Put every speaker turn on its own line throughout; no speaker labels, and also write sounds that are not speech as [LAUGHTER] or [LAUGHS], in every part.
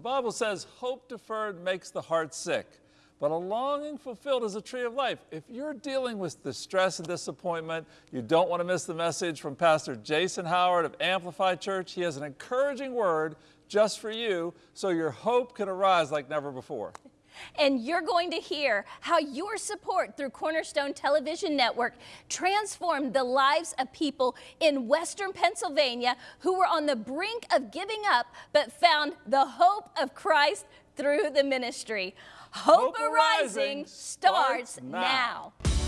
The Bible says hope deferred makes the heart sick, but a longing fulfilled is a tree of life. If you're dealing with distress and disappointment, you don't want to miss the message from Pastor Jason Howard of Amplify Church. He has an encouraging word just for you so your hope can arise like never before.
And you're going to hear how your support through Cornerstone Television Network transformed the lives of people in Western Pennsylvania who were on the brink of giving up but found the hope of Christ through the ministry. Hope, hope Arising starts, starts now. now.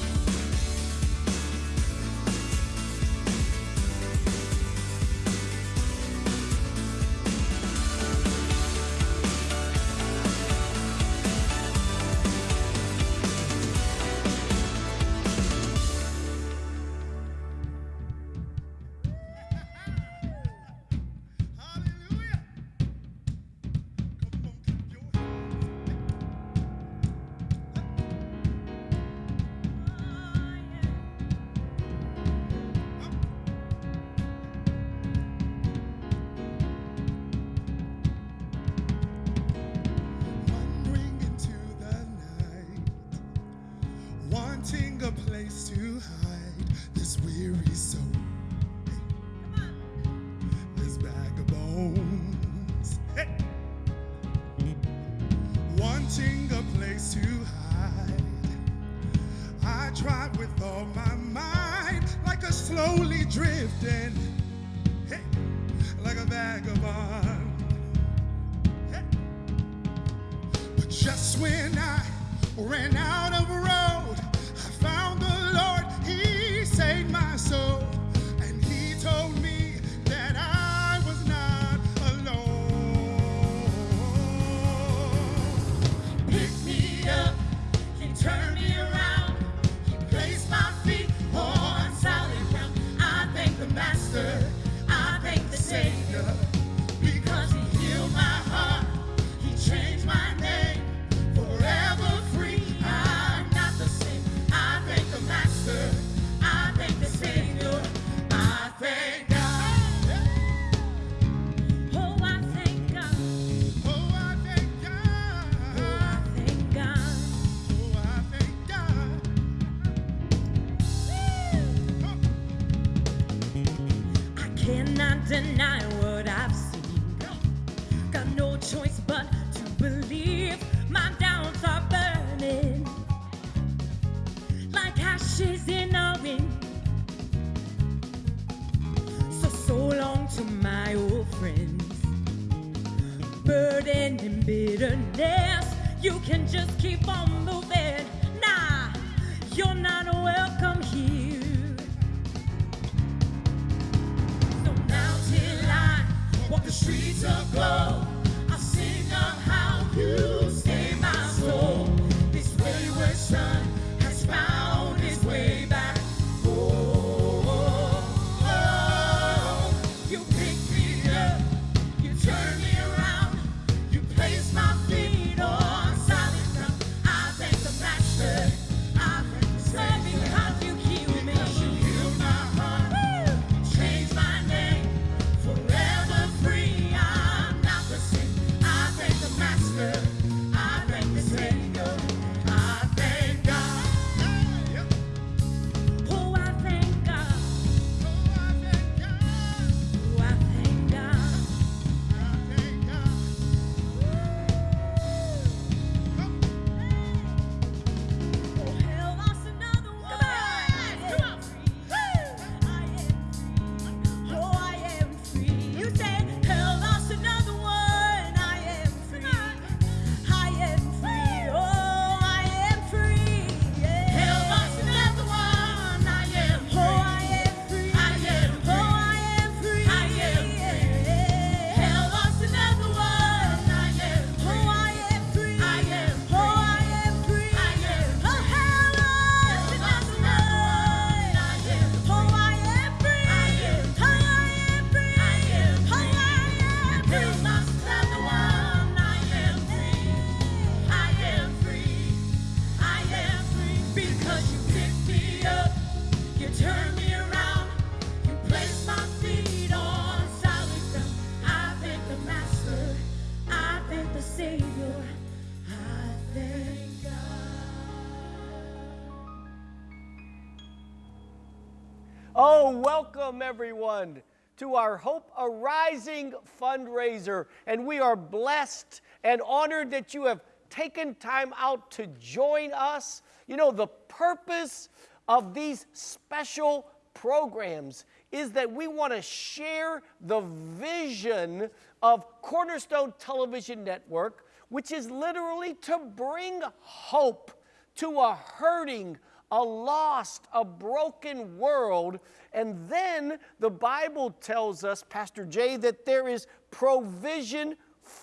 Welcome everyone to our Hope Arising fundraiser. And we are blessed and honored that you have taken time out to join us. You know, the purpose of these special programs is that we want to share the vision of Cornerstone Television Network, which is literally to bring hope to a hurting, a lost, a broken world. And then the Bible tells us, Pastor Jay, that there is provision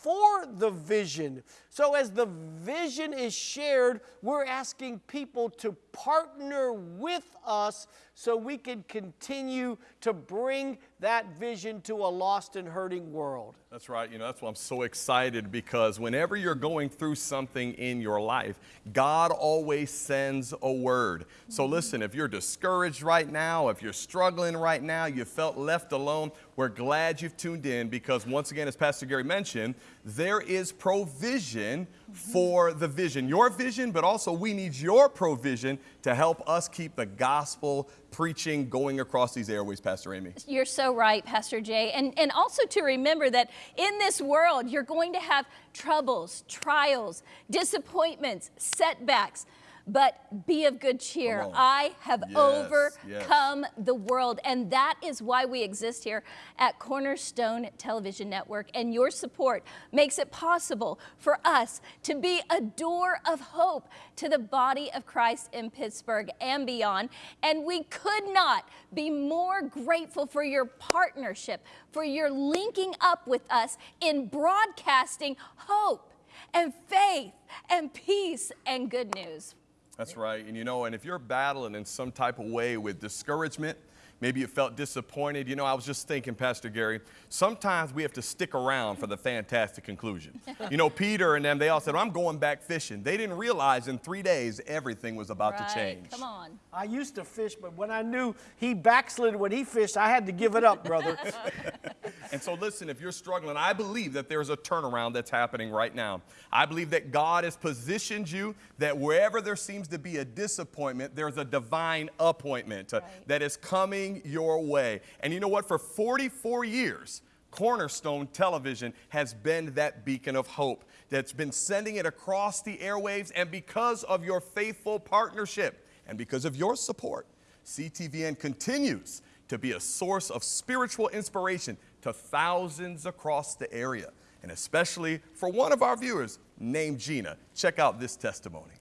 for the vision. So, as the vision is shared, we're asking people to partner with us so we can continue to bring that vision to a lost and hurting world.
That's right. You know, that's why I'm so excited because whenever you're going through something in your life, God always sends a word. So listen, if you're discouraged right now, if you're struggling right now, you felt left alone, we're glad you've tuned in because once again, as Pastor Gary mentioned, there is provision for the vision, your vision, but also we need your provision to help us keep the gospel preaching going across these airways, Pastor Amy.
You're so right, Pastor Jay. And, and also to remember that in this world, you're going to have troubles, trials, disappointments, setbacks but be of good cheer. I have
yes,
overcome
yes.
the world. And that is why we exist here at Cornerstone Television Network. And your support makes it possible for us to be a door of hope to the body of Christ in Pittsburgh and beyond. And we could not be more grateful for your partnership, for your linking up with us in broadcasting hope and faith and peace and good news.
That's right. And you know, and if you're battling in some type of way with discouragement, Maybe you felt disappointed. You know, I was just thinking, Pastor Gary, sometimes we have to stick around for the fantastic conclusion. you know, Peter and them, they all said, I'm going back fishing. They didn't realize in three days everything was about
right.
to change.
Come on.
I used to fish, but when I knew he backslid when he fished, I had to give it up, brother. [LAUGHS]
and so, listen, if you're struggling, I believe that there's a turnaround that's happening right now. I believe that God has positioned you that wherever there seems to be a disappointment, there's a divine appointment uh, right. that is coming coming your way. And you know what? For 44 years, Cornerstone Television has been that beacon of hope that's been sending it across the airwaves. And because of your faithful partnership and because of your support, CTVN continues to be a source of spiritual inspiration to thousands across the area, and especially for one of our viewers named Gina. Check out this testimony.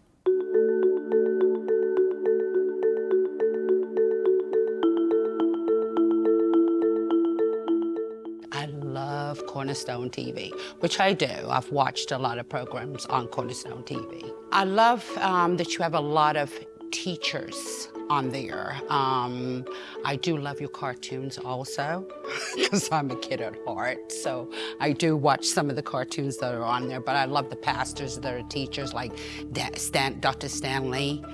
I love Cornerstone TV, which I do. I've watched a lot of programs on Cornerstone TV. I love um, that you have a lot of teachers on there. Um, I do love your cartoons also, [LAUGHS] because I'm a kid at heart. So I do watch some of the cartoons that are on there, but I love the pastors that are teachers like Stan, Dr. Stanley,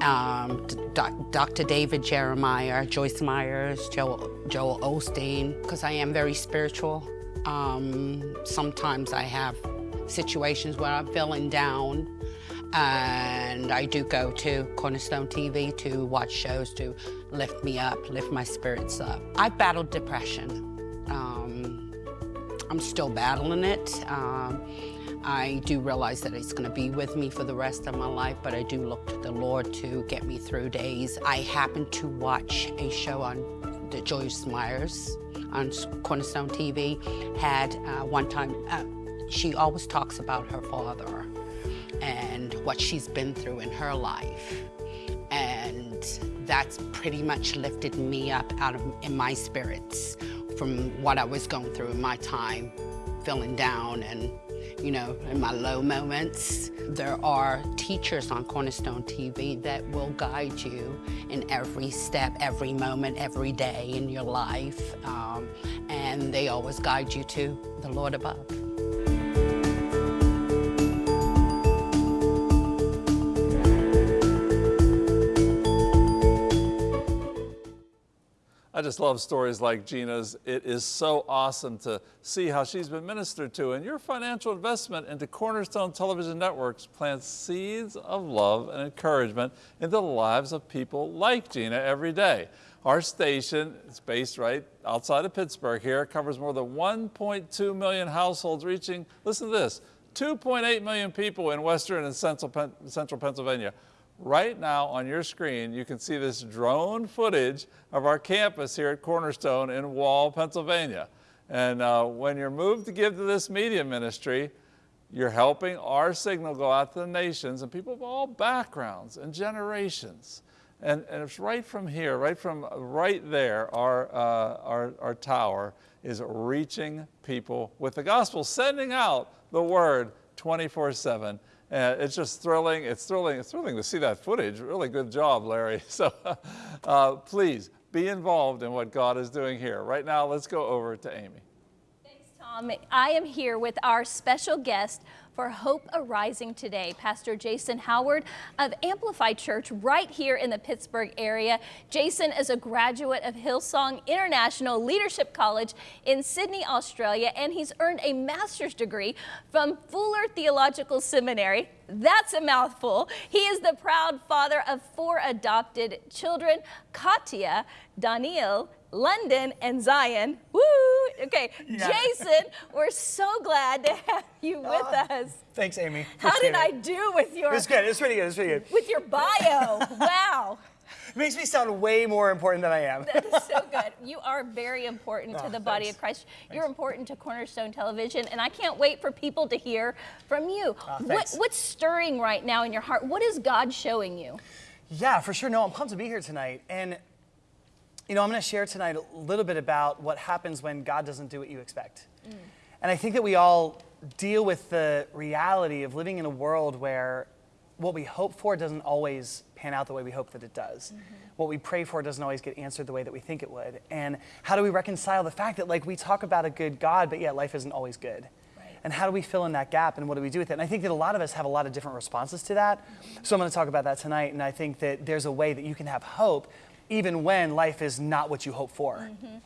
um, Dr. David Jeremiah, Joyce Myers, Joel, Joel Osteen, because I am very spiritual. Um, sometimes I have situations where I'm feeling down and I do go to Cornerstone TV to watch shows to lift me up, lift my spirits up. I've battled depression. Um, I'm still battling it. Um, I do realize that it's going to be with me for the rest of my life, but I do look to the Lord to get me through days. I happened to watch a show on the Joyce Myers on Cornerstone TV had uh, one time, uh, she always talks about her father and what she's been through in her life. And that's pretty much lifted me up out of in my spirits from what I was going through in my time, feeling down and you know, in my low moments. There are teachers on Cornerstone TV that will guide you in every step, every moment, every day in your life. Um, and they always guide you to the Lord above.
I just love stories like Gina's. It is so awesome to see how she's been ministered to. And your financial investment into Cornerstone Television Networks plants seeds of love and encouragement into the lives of people like Gina every day. Our station is based right outside of Pittsburgh here, covers more than 1.2 million households, reaching, listen to this, 2.8 million people in western and central, central Pennsylvania. Right now on your screen, you can see this drone footage of our campus here at Cornerstone in Wall, Pennsylvania. And uh, when you're moved to give to this media ministry, you're helping our signal go out to the nations and people of all backgrounds and generations. And, and it's right from here, right from right there, our, uh, our, our tower is reaching people with the gospel, sending out the word 24 7. And it's just thrilling. It's thrilling. It's thrilling to see that footage. Really good job, Larry. [LAUGHS] So uh, please be involved in what God is doing here. Right now, let's go over to Amy.
Thanks, Tom. I am here with our special guest for Hope Arising today. Pastor Jason Howard of Amplify Church right here in the Pittsburgh area. Jason is a graduate of Hillsong International Leadership College in Sydney, Australia, and he's earned a master's degree from Fuller Theological Seminary. That's a mouthful. He is the proud father of four adopted children, Katya, Daniel, London, and Zion. Woo! Okay, yeah. Jason, we're so glad to have you with uh, us.
Thanks, Amy.
How did I do with your?
It's good. It's pretty good. It's pretty good.
With your bio, wow.
It [LAUGHS] makes me sound way more important than I am.
that is so good. You are very important oh, to the body of Christ. Thanks. You're important to Cornerstone Television, and I can't wait for people to hear from you. Oh, what, what's stirring right now in your heart? What is God showing you?
Yeah, for sure. No, I'm pumped to be here tonight. And you know, I'm going to share tonight a little bit about what happens when God doesn't do what you expect. Mm. And I think that we all deal with the reality of living in a world where what we hope for doesn't always pan out the way we hope that it does. Mm-hmm. What we pray for doesn't always get answered the way that we think it would. And how do we reconcile the fact that, like, we talk about a good God, but yet life isn't always good? And how do we fill in that gap and what do we do with it? And I think that a lot of us have a lot of different responses to that. Mm-hmm. So I'm going to talk about that tonight. And I think that there's a way that you can have hope even when life is not what you hope for. Mm-hmm.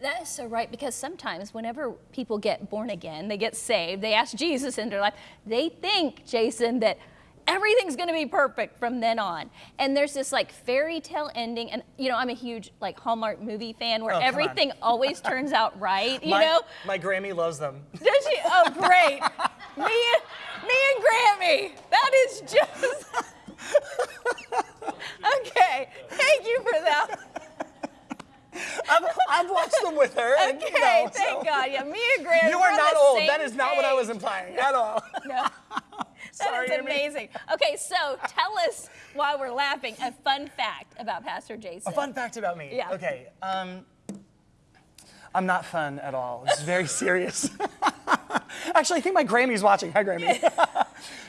That is so right because sometimes whenever people get born again, they get saved, they ask Jesus into their life, they think, Jason, that everything's going to be perfect from then on. And there's this like fairy tale ending. And, you know, I'm a huge like Hallmark movie fan where oh, everything always turns out [LAUGHS] right, you
my,
know?
My Grammy loves them. [LAUGHS]
Does she? Oh, great. [LAUGHS] me, and, me and Grammy. That is just. Okay, thank you for that.
I've, I've, watched them with her.
Okay, and, you know, thank so. God. Yeah, me and Grant.
You are not old. That is not page. what I was implying at all. [LAUGHS]
No. [LAUGHS] Sorry, That's amazing. Okay, so tell us why we're laughing a fun fact about Pastor Jason.
A fun fact about me.
Yeah.
Okay. Um, I'm not fun at all. It's very [LAUGHS] serious. Actually, I think my Grammy's watching. Hi, Grammy.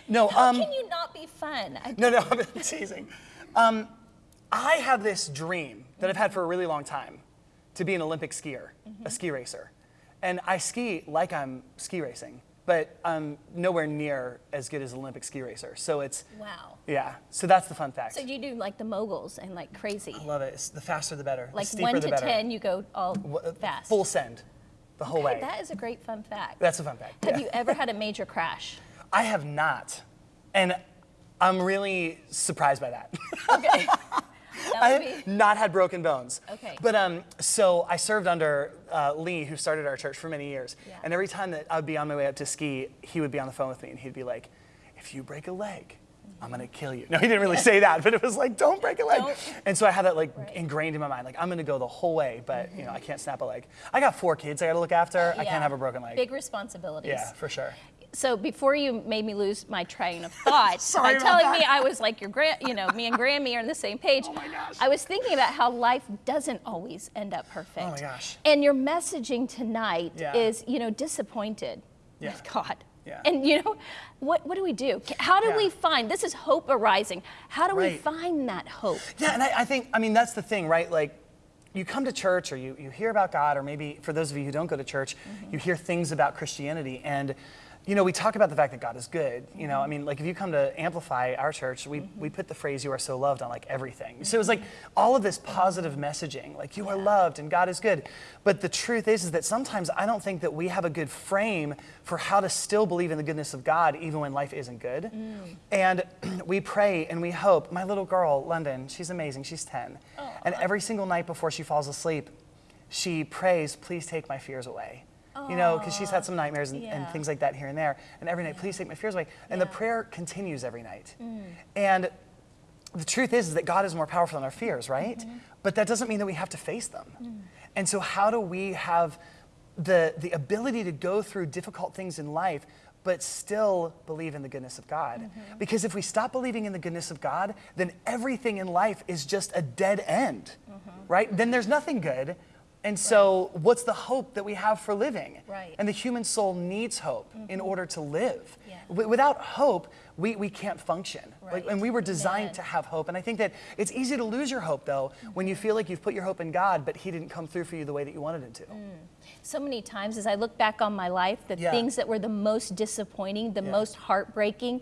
no. How um, can you not be fun?
I no, no, I'm teasing. Um, I have this dream that I've had for a really long time to be an Olympic skier, mm-hmm. a ski racer. And I ski like I'm ski racing, but I'm nowhere near as good as an Olympic ski racer. So it's
wow.
Yeah. So that's the fun fact.
So you do like the moguls and like crazy.
I love it. It's the faster the better.
Like
the
one to
better.
ten, you go all uh, fast.
Full send, the whole
okay,
way.
That is a great fun fact.
That's a fun fact.
Have yeah. you ever had a major crash?
I have not, and I'm really surprised by that.
Okay. [LAUGHS]
I have not had broken bones.
Okay.
But um, so I served under uh, Lee, who started our church for many years. Yeah. And every time that I would be on my way up to ski, he would be on the phone with me and he'd be like, if you break a leg, I'm gonna kill you. No, he didn't really say that, but it was like, don't break a leg. Don't. And so I had that like right. ingrained in my mind, like I'm gonna go the whole way, but mm-hmm. you know, I can't snap a leg. I got four kids I gotta look after. Yeah. I can't have a broken leg.
Big responsibilities.
Yeah, for sure
so before you made me lose my train of thought [LAUGHS] by telling
that.
me I was like your grand, you know, me and Grammy are on the same page. [LAUGHS]
Oh my gosh.
I was thinking about how life doesn't always end up perfect.
Oh my gosh.
And your messaging tonight
yeah.
is, you know, disappointed
yeah.
with God.
Yeah.
And you know, what, what do we do? How do yeah. we find this is hope arising? How do
right.
we find that hope?
Yeah, and I, I think I mean that's the thing, right? Like you come to church or you, you hear about God, or maybe for those of you who don't go to church, mm-hmm. you hear things about Christianity and you know, we talk about the fact that God is good. You know, I mean, like if you come to Amplify our church, we, mm-hmm. we put the phrase "You are so loved" on like everything. So it was like all of this positive messaging, like you are loved and God is good. But the truth is, is that sometimes I don't think that we have a good frame for how to still believe in the goodness of God even when life isn't good. Mm. And [CLEARS THROAT] we pray and we hope. My little girl, London, she's amazing. She's 10, and every single night before she falls asleep, she prays, "Please take my fears away." You know, because she's had some nightmares and, and things like that here and there. And every night, please take my fears away. And the prayer continues every night. Mm. And the truth is, is that God is more powerful than our fears, right? Mm-hmm. But that doesn't mean that we have to face them. Mm. And so, how do we have the, the ability to go through difficult things in life, but still believe in the goodness of God? Mm-hmm. Because if we stop believing in the goodness of God, then everything in life is just a dead end, mm-hmm. right? Then there's nothing good. And so, what's the hope that we have for living?
Right.
And the human soul needs hope in mm-hmm. order to live.
Yeah.
W- without hope, we, we can't function. Like,
Right.
and we were designed to have hope. And I think that it's easy to lose your hope, though, when you mm-hmm. feel like you've put your hope in God, but He didn't come through for you the way that you wanted Him to. Mm.
So many times as I look back on my life, the
Yeah.
things that were the most disappointing, the
Yeah.
most heartbreaking,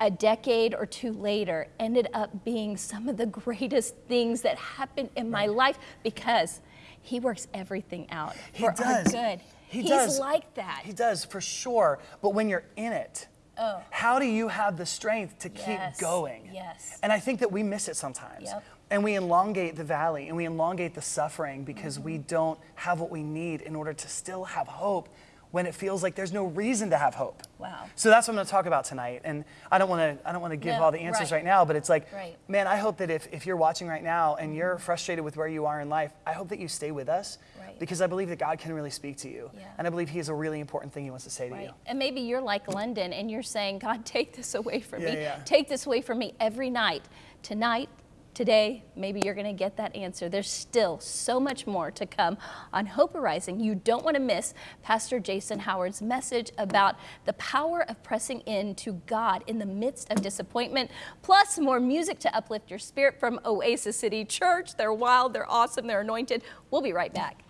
a decade or two later ended up being some of the greatest things that happened in my life because he works everything out
He
for our
does.
good.
He
He's
does.
like that.
He does, for sure. But when you're in it,
Oh.
how do you have the strength to keep going?
yes.
And I think that we miss it sometimes.
Yep.
And we elongate the valley and we elongate the suffering because we
Mm-hmm.
don't have what we need in order to still have hope when it feels like there's no reason to have hope.
Wow.
So that's what I'm going to talk about tonight. And I don't want to I don't want to give
No,
all the answers
right.
right now, but it's like
Right.
man, I hope that if, if you're watching right now and you're mm-hmm. frustrated with where you are in life, I hope that you stay with us
Right.
because I believe that God can really speak to you.
Yeah.
And I believe He has a really important thing He wants to say to you.
And maybe you're like London and you're saying, God, [LAUGHS] take this away from
Yeah,
me.
yeah.
Take this away from me every night. Tonight, today, maybe you're going to get that answer. There's still so much more to come on Hope Arising. You don't want to miss Pastor Jason Howard's message about the power of pressing into God in the midst of disappointment, plus more music to uplift your spirit from Oasis City Church. They're wild, they're awesome, they're anointed. We'll be right back.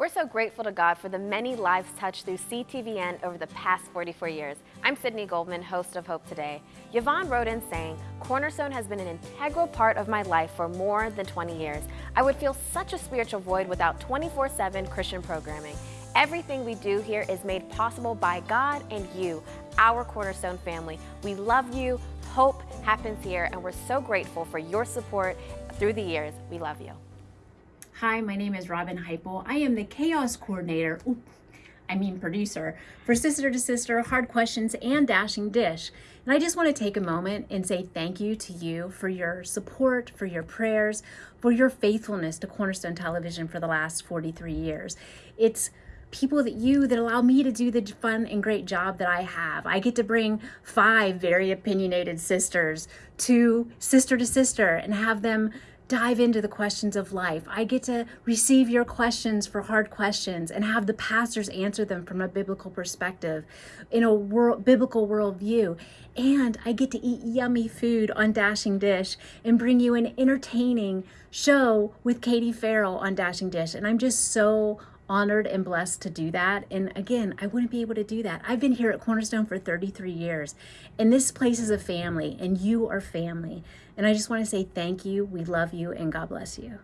We're so grateful to God for the many lives touched through CTVN over the past 44 years. I'm Sydney Goldman, host of Hope Today. Yvonne wrote in saying, Cornerstone has been an integral part of my life for more than 20 years. I would feel such a spiritual void without 24 7 Christian programming. Everything we do here is made possible by God and you, our Cornerstone family. We love you. Hope happens here, and we're so grateful for your support through the years. We love you.
Hi, my name is Robin Heipel. I am the chaos coordinator, oop, I mean producer, for Sister to Sister, Hard Questions, and Dashing Dish. And I just want to take a moment and say thank you to you for your support, for your prayers, for your faithfulness to Cornerstone Television for the last 43 years. It's people that you that allow me to do the fun and great job that I have. I get to bring five very opinionated sisters to Sister to Sister and have them dive into the questions of life. I get to receive your questions for hard questions and have the pastors answer them from a biblical perspective, in a world, biblical worldview. And I get to eat yummy food on Dashing Dish and bring you an entertaining show with Katie Farrell on Dashing Dish. And I'm just so honored and blessed to do that. And again, I wouldn't be able to do that. I've been here at Cornerstone for 33 years, and this place is a family, and you are family. And I just want to say thank you. We love you, and God bless you.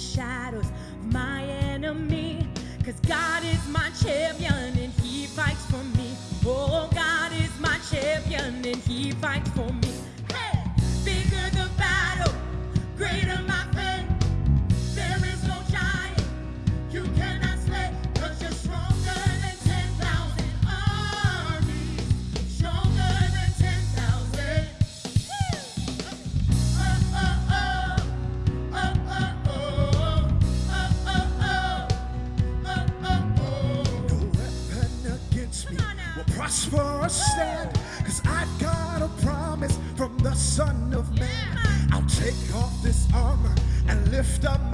Shadows of my enemy, cause God is my champion and he fights for me. Oh, God is my champion and he fights for me. Now.
will prosper or stand. Cause I've got a promise from the Son of man. I'll take off this armor and lift up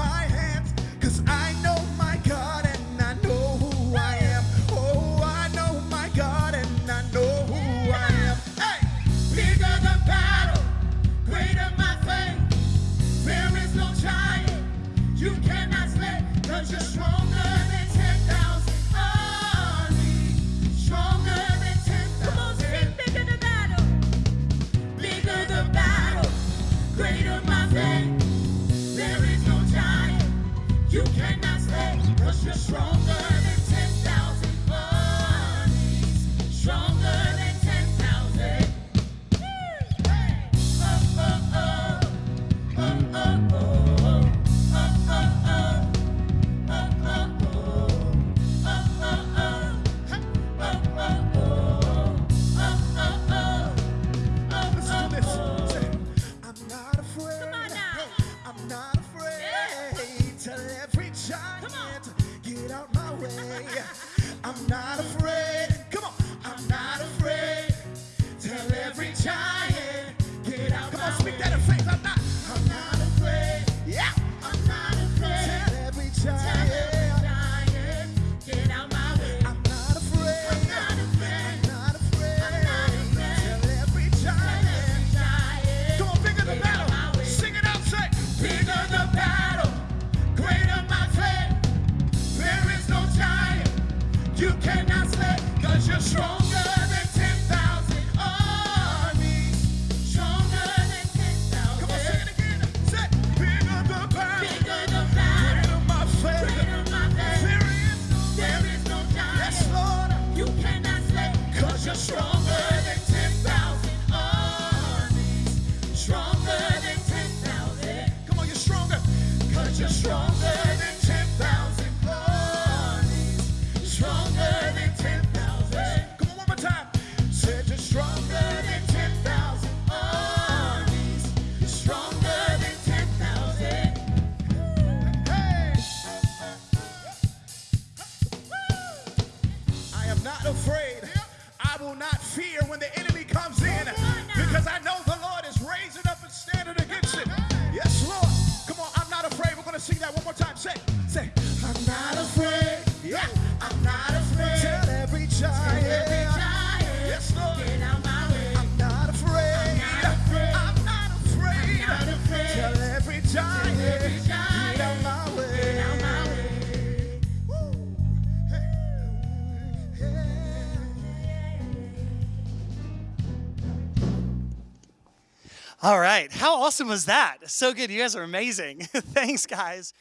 All right. How awesome was that? So good. You guys are amazing. [LAUGHS] Thanks, guys.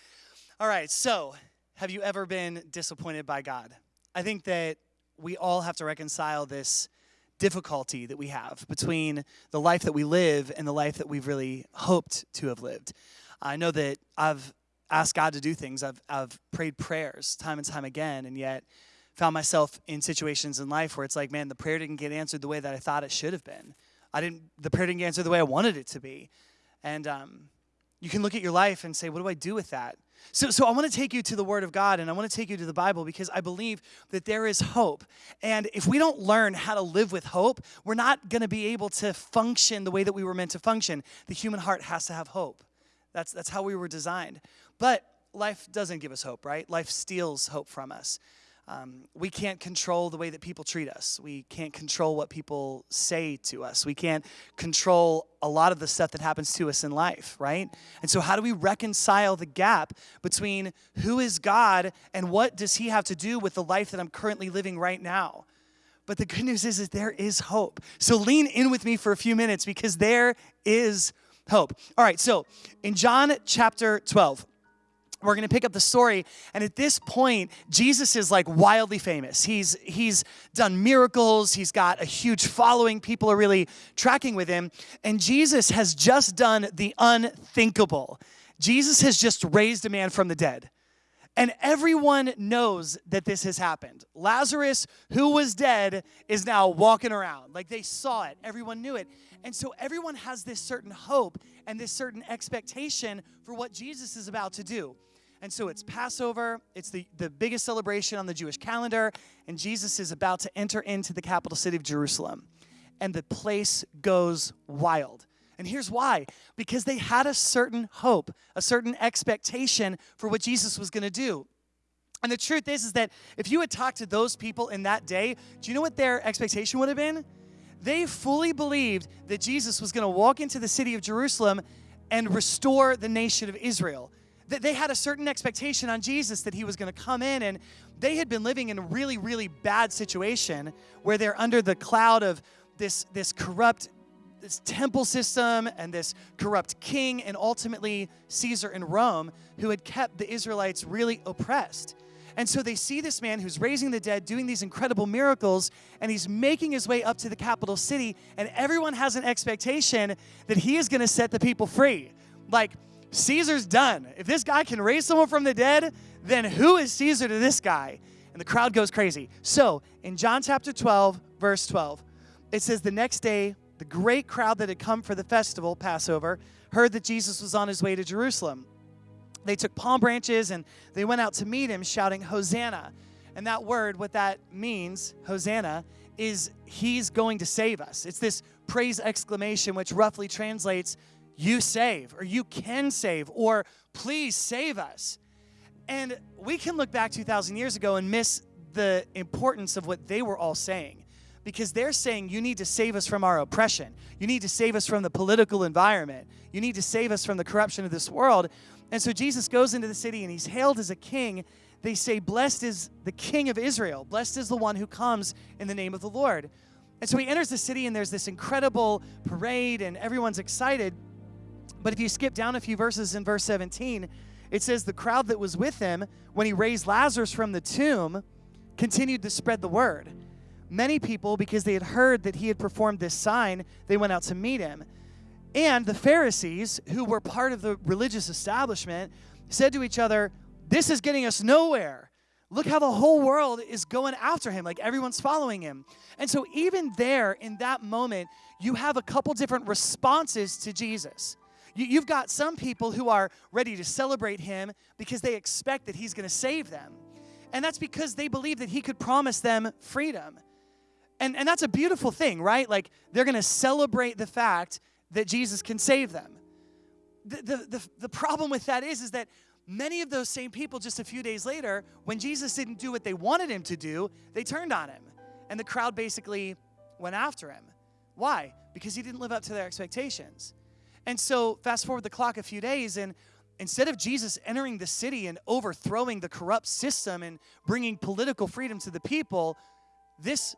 All right. So, have you ever been disappointed by God? I think that we all have to reconcile this difficulty that we have between the life that we live and the life that we've really hoped to have lived. I know that I've asked God to do things, I've, I've prayed prayers time and time again, and yet found myself in situations in life where it's like, man, the prayer didn't get answered the way that I thought it should have been. I didn't, the prayer didn't get answered the way I wanted it to be. And um, you can look at your life and say, what do I do with that? So, so I want to take you to the Word of God and I want to take you to the Bible because I believe that there is hope. And if we don't learn how to live with hope, we're not going to be able to function the way that we were meant to function. The human heart has to have hope. That's, that's how we were designed. But life doesn't give us hope, right? Life steals hope from us. Um, we can't control the way that people treat us. We can't control what people say to us. We can't control a lot of the stuff that happens to us in life, right? And so, how do we reconcile the gap between who is God and what does He have to do with the life that I'm currently living right now? But the good news is, is there is hope. So lean in with me for a few minutes because there is hope. All right, so in John chapter 12, we're going to pick up the story and at this point jesus is like wildly famous he's he's done miracles he's got a huge following people are really tracking with him and jesus has just done the unthinkable jesus has just raised a man from the dead and everyone knows that this has happened. Lazarus, who was dead, is now walking around. Like they saw it, everyone knew it. And so everyone has this certain hope and this certain expectation for what Jesus is about to do. And so it's Passover, it's the, the biggest celebration on the Jewish calendar, and Jesus is about to enter into the capital city of Jerusalem. And the place goes wild. And here's why because they had a certain hope, a certain expectation for what Jesus was going to do. And the truth is, is that if you had talked to those people in that day, do you know what their expectation would have been? They fully believed that Jesus was going to walk into the city of Jerusalem and restore the nation of Israel. That they had a certain expectation on Jesus that he was going to come in, and they had been living in a really, really bad situation where they're under the cloud of this, this corrupt this temple system and this corrupt king, and ultimately Caesar in Rome, who had kept the Israelites really oppressed. And so they see this man who's raising the dead, doing these incredible miracles, and he's making his way up to the capital city, and everyone has an expectation that he is going to set the people free. Like, Caesar's done. If this guy can raise someone from the dead, then who is Caesar to this guy? And the crowd goes crazy. So, in John chapter 12, verse 12, it says, The next day, the great crowd that had come for the festival, Passover, heard that Jesus was on his way to Jerusalem they took palm branches and they went out to meet him shouting, Hosanna. And that word, what that means, Hosanna, is he's going to save us. It's this praise exclamation, which roughly translates, you save, or you can save, or please save us. And we can look back 2,000 years ago and miss the importance of what they were all saying because they're saying you need to save us from our oppression. You need to save us from the political environment. You need to save us from the corruption of this world. And so Jesus goes into the city and he's hailed as a king. They say, Blessed is the king of Israel. Blessed is the one who comes in the name of the Lord. And so he enters the city and there's this incredible parade and everyone's excited. But if you skip down a few verses in verse 17, it says, The crowd that was with him when he raised Lazarus from the tomb continued to spread the word. Many people, because they had heard that he had performed this sign, they went out to meet him. And the Pharisees, who were part of the religious establishment, said to each other, This is getting us nowhere. Look how the whole world is going after him, like everyone's following him. And so, even there in that moment, you have a couple different responses to Jesus. You, have got some people who are ready to celebrate him because they expect that he's going to save them. And that's because they believe that he could promise them freedom. And, and that's a beautiful thing, right? Like they're going to celebrate the fact that Jesus can save them. The, the, the, the problem with that is, is that many of those same people just a few days later, when Jesus didn't do what they wanted him to do, they turned on him. And the crowd basically went after him. Why? Because he didn't live up to their expectations. And so, fast forward the clock a few days, and instead of Jesus entering the city and overthrowing the corrupt system and bringing political freedom to the people, this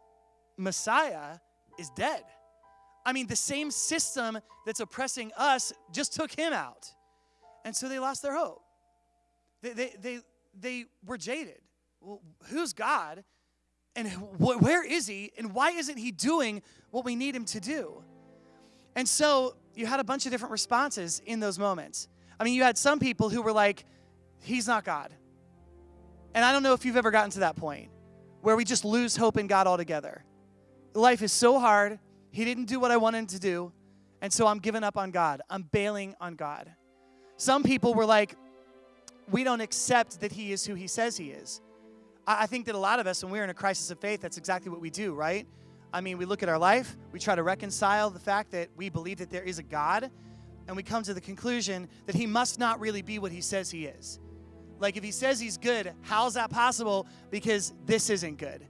Messiah is dead. I mean, the same system that's oppressing us just took him out. And so they lost their hope. They, they, they, they were jaded. Well, who's God? And wh- where is he? And why isn't he doing what we need him to do? And so you had a bunch of different responses in those moments. I mean, you had some people who were like, he's not God. And I don't know if you've ever gotten to that point where we just lose hope in God altogether. Life is so hard. He didn't do what I wanted to do. And so I'm giving up on God. I'm bailing on God. Some people were like, we don't accept that he is who he says he is. I think that a lot of us, when we're in a crisis of faith, that's exactly what we do, right? I mean, we look at our life, we try to reconcile the fact that we believe that there is a God, and we come to the conclusion that he must not really be what he says he is. Like, if he says he's good, how's that possible? Because this isn't good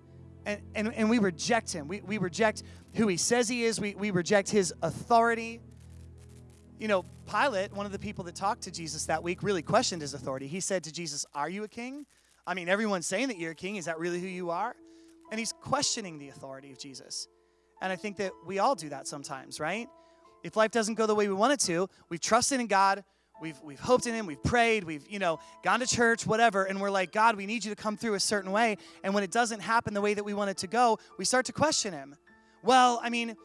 and, and, and we reject him. We, we reject who he says he is, we, we reject his authority. You know, Pilate, one of the people that talked to Jesus that week, really questioned his authority. He said to Jesus, Are you a king? I mean, everyone's saying that you're a king. Is that really who you are? And he's questioning the authority of Jesus. And I think that we all do that sometimes, right? If life doesn't go the way we want it to, we've trusted in God, we've, we've hoped in him we've prayed we've you know gone to church whatever and we're like god we need you to come through a certain way. And when it doesn't happen the way that we want it to go we start to question him. Well i mean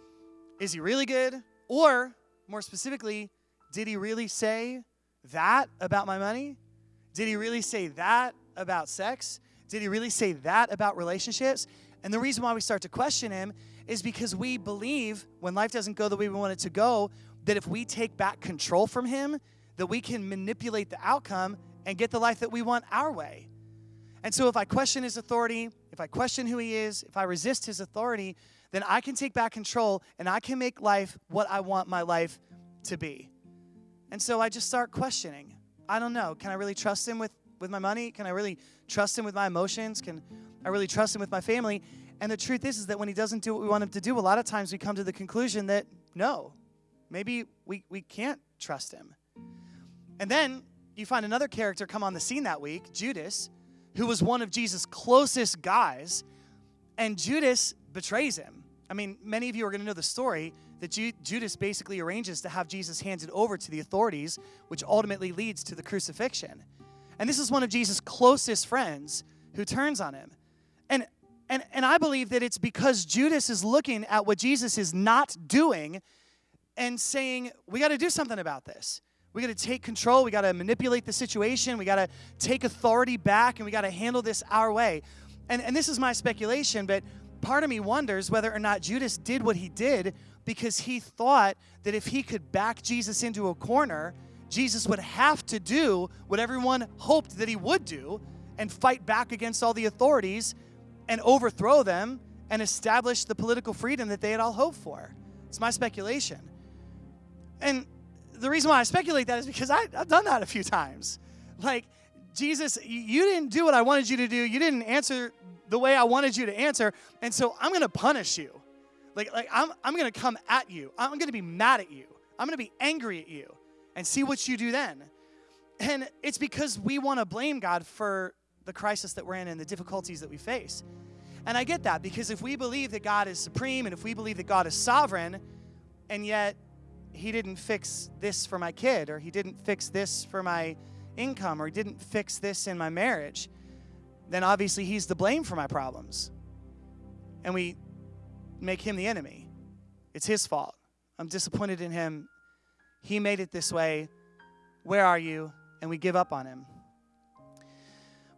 is he really good? Or more specifically did he really say that about my money? Did he really say that about sex did he really say that about relationships and the reason why we start to question him is because we believe when life doesn't go the way we want it to go that if we take back control from him that we can manipulate the outcome and get the life that we want our way. And so if I question his authority, if I question who he is, if I resist his authority, then I can take back control and I can make life what I want my life to be. And so I just start questioning. I don't know. Can I really trust him with, with my money? Can I really trust him with my emotions? Can I really trust him with my family? And the truth is, is that when he doesn't do what we want him to do, a lot of times we come to the conclusion that no, maybe we, we can't trust him. And then you find another character come on the scene that week, Judas, who was one of Jesus' closest guys, and Judas betrays him. I mean, many of you are going to know the story that Ju- Judas basically arranges to have Jesus handed over to the authorities, which ultimately leads to the crucifixion. And this is one of Jesus' closest friends who turns on him. And and, and I believe that it's because Judas is looking at what Jesus is not doing and saying, we got to do something about this. We got to take control. We got to manipulate the situation. We got to take authority back and we got to handle this our way. And, and this is my speculation, but part of me wonders whether or not Judas did what he did because he thought that if he could back Jesus into a corner, Jesus would have to do what everyone hoped that he would do and fight back against all the authorities and overthrow them and establish the political freedom that they had all hoped for. It's my speculation. And the reason why I speculate that is because I, have done that a few times. Like, Jesus, you didn't do what I wanted you to do. You didn't answer the way I wanted you to answer. And so I'm going to punish you. Like, like I'm, I'm going to come at you. I'm going to be mad at you. I'm going to be angry at you and see what you do then. And it's because we want to blame God for the crisis that we're in and the difficulties that we face. And I get that because if we believe that God is supreme and if we believe that God is sovereign, and yet He didn't fix this for my kid, or He didn't fix this for my income, or He didn't fix this in my marriage, then obviously He's the blame for my problems. And we make Him the enemy. It's His fault. I'm disappointed in Him. He made it this way. Where are you? And we give up on Him.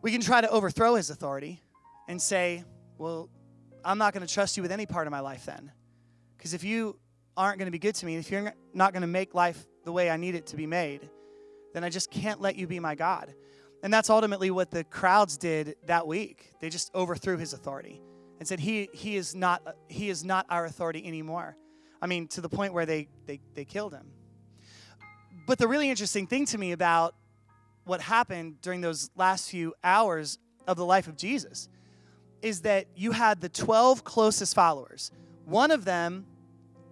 We can try to overthrow his authority and say, Well, I'm not going to trust you with any part of my life then. Because if you aren't going to be good to me, if you're not going to make life the way I need it to be made, then I just can't let you be my God. And that's ultimately what the crowds did that week. They just overthrew his authority and said, He, he, is, not, he is not our authority anymore. I mean, to the point where they, they, they killed him. But the really interesting thing to me about what happened during those last few hours of the life of Jesus is that you had the 12 closest followers. One of them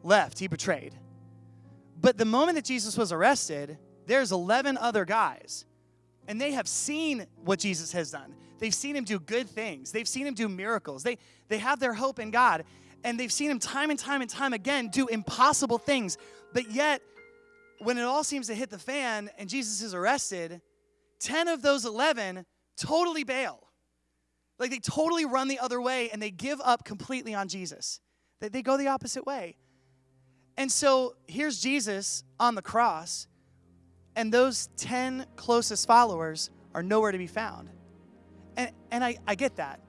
left, he betrayed. But the moment that Jesus was arrested, there's 11 other guys, and they have seen what Jesus has done. They've seen him do good things, they've seen him do miracles. They, they have their hope in God, and they've seen him time and time and time again do impossible things. But yet, when it all seems to hit the fan and Jesus is arrested, 10 of those 11 totally bail. Like they totally run the other way and they give up completely on Jesus. They, they go the opposite way. And so here's Jesus on the cross, and those 10 closest followers are nowhere to be found. And, and I, I get that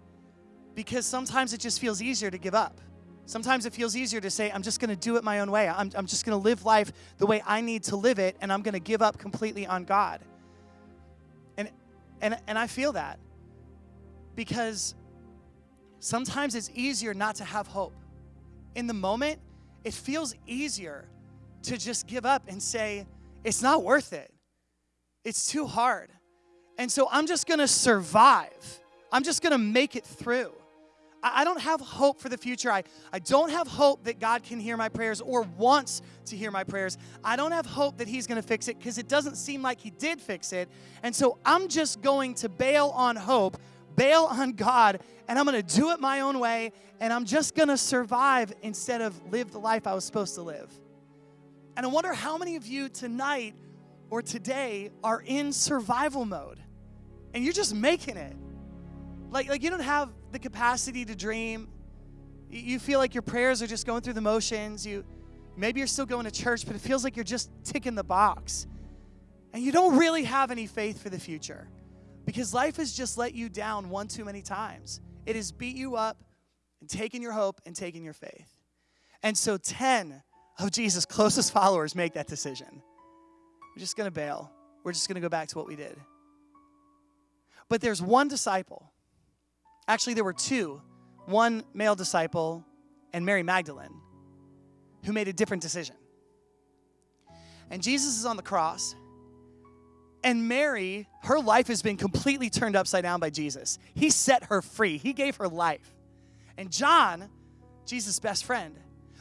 because sometimes it just feels easier to give up. Sometimes it feels easier to say, I'm just going to do it my own way. I'm, I'm just going to live life the way I need to live it, and I'm going to give up completely on God. And, and and I feel that because sometimes it's easier not to have hope. In the moment, it feels easier to just give up and say, it's not worth it. It's too hard. And so I'm just gonna survive. I'm just gonna make it through. I don't have hope for the future. I, I don't have hope that God can hear my prayers or wants to hear my prayers. I don't have hope that He's going to fix it because it doesn't seem like He did fix it. And so I'm just going to bail on hope, bail on God, and I'm going to do it my own way. And I'm just going to survive instead of live the life I was supposed to live. And I wonder how many of you tonight or today are in survival mode and you're just making it. Like, like you don't have the capacity to dream. You feel like your prayers are just going through the motions. You maybe you're still going to church, but it feels like you're just ticking the box. And you don't really have any faith for the future because life has just let you down one too many times. It has beat you up and taken your hope and taken your faith. And so 10 of Jesus' closest followers make that decision. We're just going to bail. We're just going to go back to what we did. But there's one disciple Actually, there were two one male disciple and Mary Magdalene who made a different decision. And Jesus is on the cross. And Mary, her life has been completely turned upside down by Jesus. He set her free, He gave her life. And John, Jesus' best friend,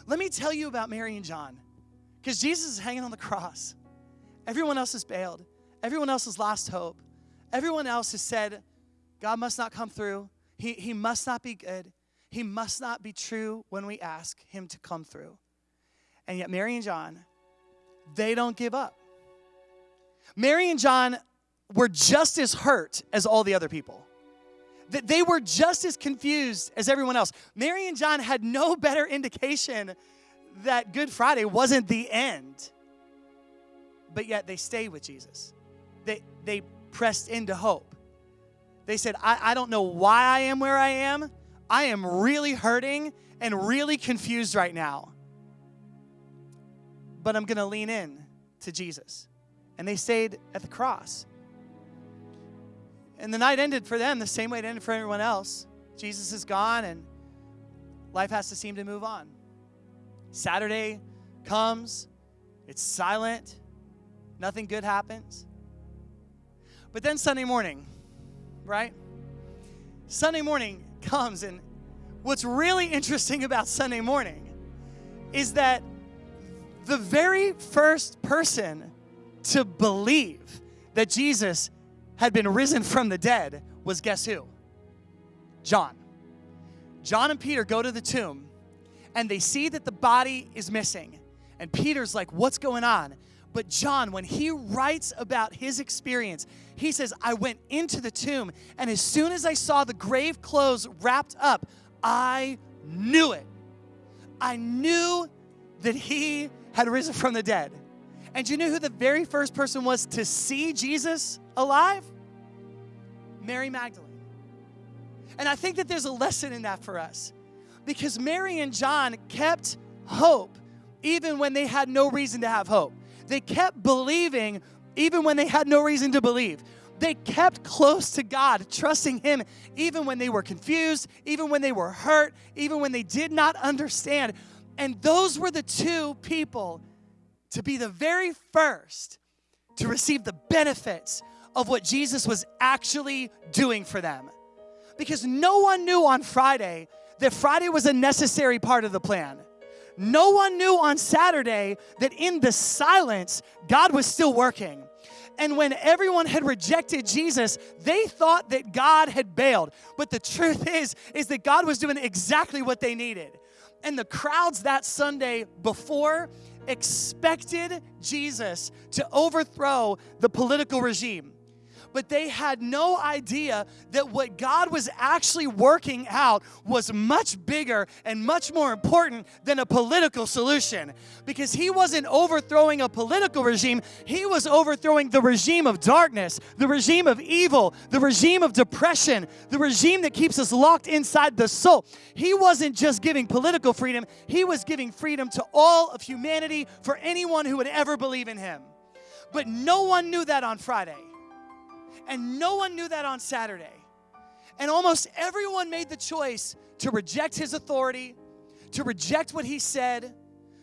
let me tell you about Mary and John. Because Jesus is hanging on the cross. Everyone else has bailed, everyone else has lost hope. Everyone else has said, God must not come through. He, he must not be good. He must not be true when we ask Him to come through. And yet, Mary and John, they don't give up. Mary and John were just as hurt as all the other people. They were just as confused as everyone else. Mary and John had no better indication that Good Friday wasn't the end. But yet they stayed with Jesus. They, they pressed into hope. They said, I, I don't know why I am where I am. I am really hurting and really confused right now. But I'm going to lean in to Jesus. And they stayed at the cross. And the night ended for them the same way it ended for everyone else. Jesus is gone, and life has to seem to move on. Saturday comes, it's silent, nothing good happens. But then Sunday morning, right? Sunday morning comes, and what's really interesting about Sunday morning is that the very first person to believe that Jesus had been risen from the dead was guess who? John. John and Peter go to the tomb and they see that the body is missing. And Peter's like, What's going on? But John, when he writes about his experience, he says, I went into the tomb, and as soon as I saw the grave clothes wrapped up, I knew it. I knew that he had risen from the dead. And you know who the very first person was to see Jesus alive? Mary Magdalene. And I think that there's a lesson in that for us because Mary and John kept hope even when they had no reason to have hope. They kept believing even when they had no reason to believe. They kept close to God, trusting Him even when they were confused, even when they were hurt, even when they did not understand. And those were the two people to be the very first to receive the benefits of what Jesus was actually doing for them. Because no one knew on Friday that Friday was a necessary part of the plan. No one knew on Saturday that in the silence, God was still working. And when everyone had rejected Jesus, they thought that God had bailed. But the truth is, is that God was doing exactly what they needed. And the crowds that Sunday before expected Jesus to overthrow the political regime but they had no idea that what God was actually working out was much bigger and much more important than a political solution. Because He wasn't overthrowing a political regime, He was overthrowing the regime of darkness, the regime of evil, the regime of depression, the regime that keeps us locked inside the soul. He wasn't just giving political freedom, He was giving freedom to all of humanity for anyone who would ever believe in Him. But no one knew that on Friday. And no one knew that on Saturday. And almost everyone made the choice to reject his authority, to reject what he said,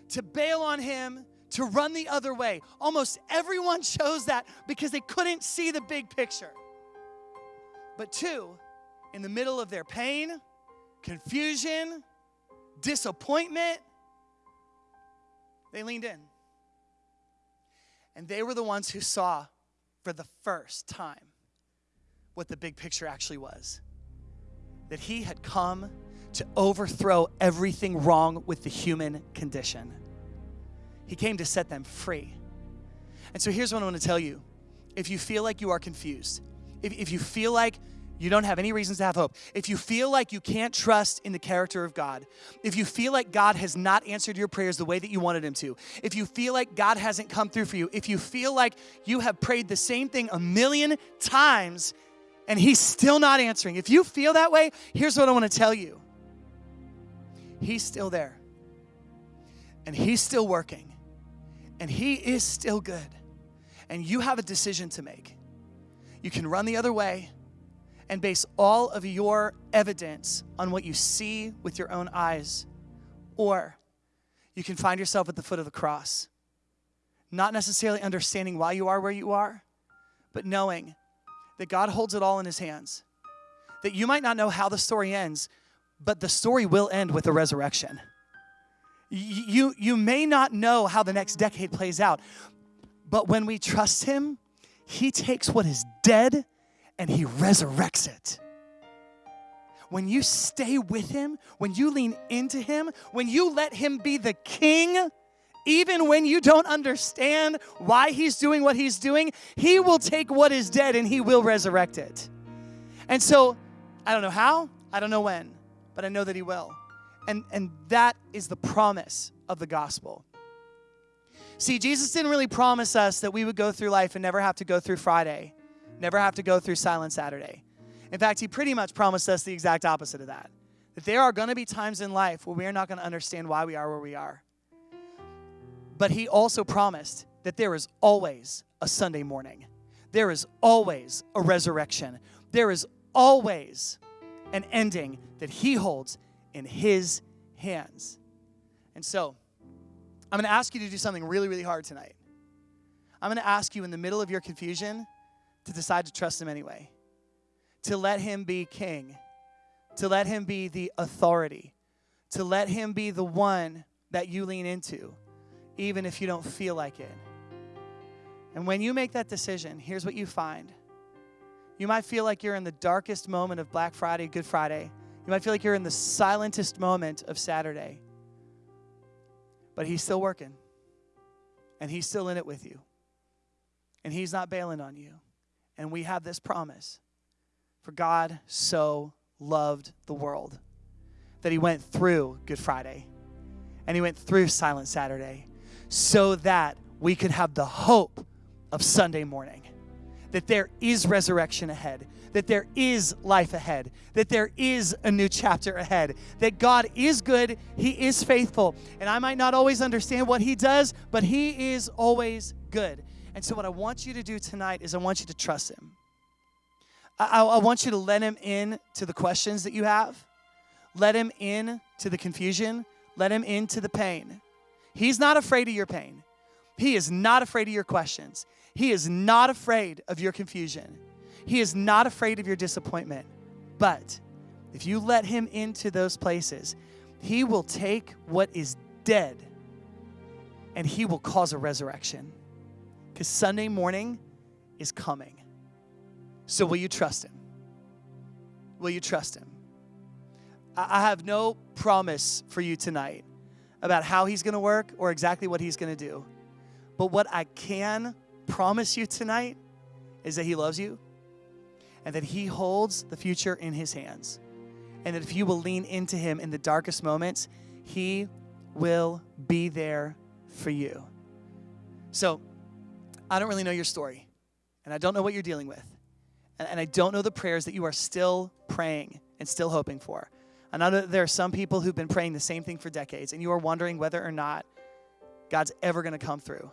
to bail on him, to run the other way. Almost everyone [LAUGHS] chose that because they couldn't see the big picture. But two, in the middle of their pain, confusion, disappointment, they leaned in. And they were the ones who saw for the first time what the big picture actually was that he had come to overthrow everything wrong with the human condition. He came to set them free. And so here's what I want to tell you if you feel like you are confused, if, if you feel like you don't have any reasons to have hope. If you feel like you can't trust in the character of God, if you feel like God has not answered your prayers the way that you wanted Him to, if you feel like God hasn't come through for you, if you feel like you have prayed the same thing a million times and He's still not answering, if you feel that way, here's what I want to tell you He's still there, and He's still working, and He is still good, and you have a decision to make. You can run the other way and base all of your evidence on what you see with your own eyes. Or you can find yourself at the foot of the cross, not necessarily understanding why you are where you are, but knowing that God holds it all in his hands. That you might not know how the story ends, but the story will end with a resurrection. You, you may not know how the next decade plays out, but when we trust him, he takes what is dead and he resurrects it. When you stay with him, when you lean into him, when you let him be the king, even when you don't understand why he's doing what he's doing, he will take what is dead and he will resurrect it. And so, I don't know how, I don't know when, but I know that he will. And, and that is the promise of the gospel. See, Jesus didn't really promise us that we would go through life and never have to go through Friday, never have to go through Silent Saturday. In fact, he pretty much promised us the exact opposite of that. That there are going to be times in life where we are not going to understand why we are where we are. But he also promised that there is always a Sunday morning. There is always a resurrection. There is always an ending that he holds in his hands. And so, I'm going to ask you to do something really, really hard tonight. I'm going to ask you in the middle of your confusion to decide to trust him anyway, to let him be king, to let him be the authority, to let him be the one that you lean into, even if you don't feel like it. And when you make that decision, here's what you find. You might feel like you're in the darkest moment of Black Friday, Good Friday. You might feel like you're in the silentest moment of Saturday. But he's still working. And he's still in it with you. And he's not bailing on you. And we have this promise. For God so loved the world that he went through Good Friday and he went through Silent Saturday so that we could have the hope of Sunday morning. That there is resurrection ahead, that there is life ahead, that there is a new chapter ahead, that God is good, He is faithful. And I might not always understand what He does, but He is always good. And so, what I want you to do tonight is I want you to trust Him. I, I want you to let Him in to the questions that you have, let Him in to the confusion, let Him into the pain. He's not afraid of your pain. He is not afraid of your questions. He is not afraid of your confusion. He is not afraid of your disappointment. But if you let him into those places, he will take what is dead and he will cause a resurrection. Because Sunday morning is coming. So will you trust him? Will you trust him? I have no promise for you tonight about how he's going to work or exactly what he's going to do. But what I can promise you tonight is that he loves you and that he holds the future in his hands. And that if you will lean into him in the darkest moments, he will be there for you. So, I don't really know your story, and I don't know what you're dealing with, and, and I don't know the prayers that you are still praying and still hoping for. I know there are some people who've been praying the same thing for decades, and you are wondering whether or not God's ever going to come through.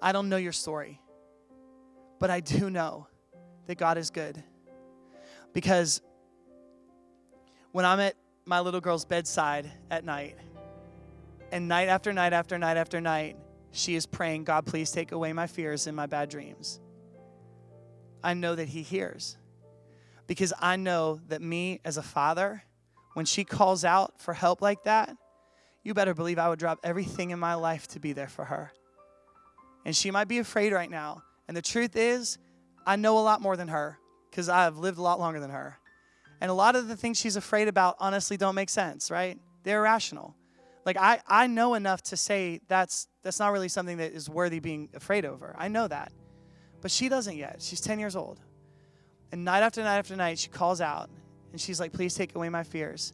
I don't know your story, but I do know that God is good. Because when I'm at my little girl's bedside at night, and night after night after night after night, she is praying, God, please take away my fears and my bad dreams. I know that He hears. Because I know that me as a father, when she calls out for help like that, you better believe I would drop everything in my life to be there for her. And she might be afraid right now. And the truth is, I know a lot more than her because I've lived a lot longer than her. And a lot of the things she's afraid about honestly don't make sense, right? They're irrational. Like I, I know enough to say that's that's not really something that is worthy being afraid over. I know that. But she doesn't yet. She's 10 years old. And night after night after night, she calls out and she's like, please take away my fears.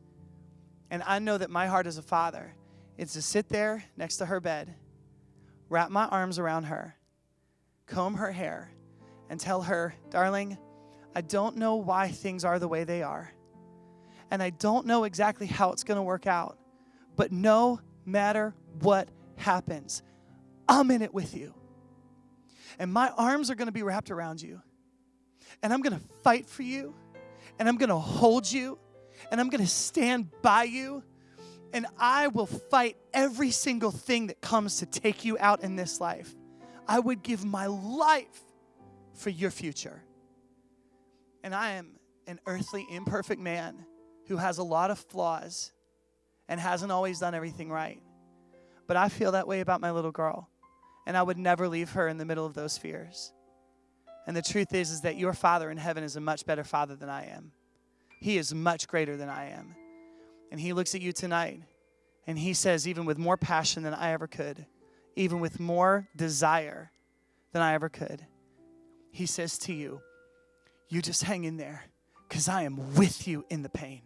And I know that my heart as a father is to sit there next to her bed, wrap my arms around her, comb her hair, and tell her, darling, I don't know why things are the way they are. And I don't know exactly how it's going to work out. But no matter what happens, I'm in it with you. And my arms are going to be wrapped around you. And I'm going to fight for you. And I'm going to hold you. And I'm going to stand by you. And I will fight every single thing that comes to take you out in this life. I would give my life for your future. And I am an earthly, imperfect man who has a lot of flaws and hasn't always done everything right. But I feel that way about my little girl. And I would never leave her in the middle of those fears. And the truth is, is that your Father in heaven is a much better Father than I am. He is much greater than I am. And He looks at you tonight and He says, even with more passion than I ever could, even with more desire than I ever could, He says to you, You just hang in there because I am with you in the pain.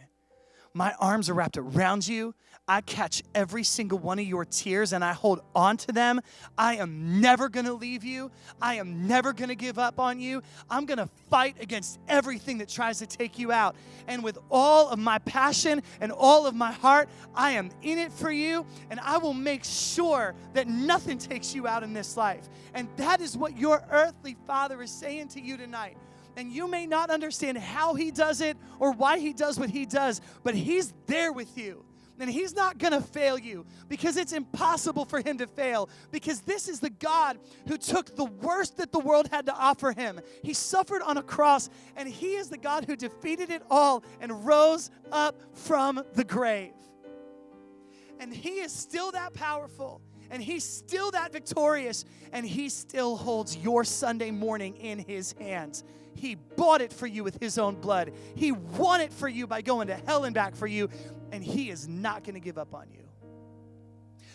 My arms are wrapped around you. I catch every single one of your tears and I hold on to them. I am never going to leave you. I am never going to give up on you. I'm going to fight against everything that tries to take you out. And with all of my passion and all of my heart, I am in it for you and I will make sure that nothing takes you out in this life. And that is what your earthly father is saying to you tonight and you may not understand how he does it or why he does what he does, but he's there with you. And he's not to fail you because it's impossible for him to fail because this is the God who took the worst that the world had to offer him. He suffered on a cross and he is the God who defeated it all and rose up from the grave. And he is still that powerful and he's still that victorious and he still holds your Sunday morning in his hands. He bought it for you with His own blood. He won it for you by going to hell and back for you, and He is not going to give up on you.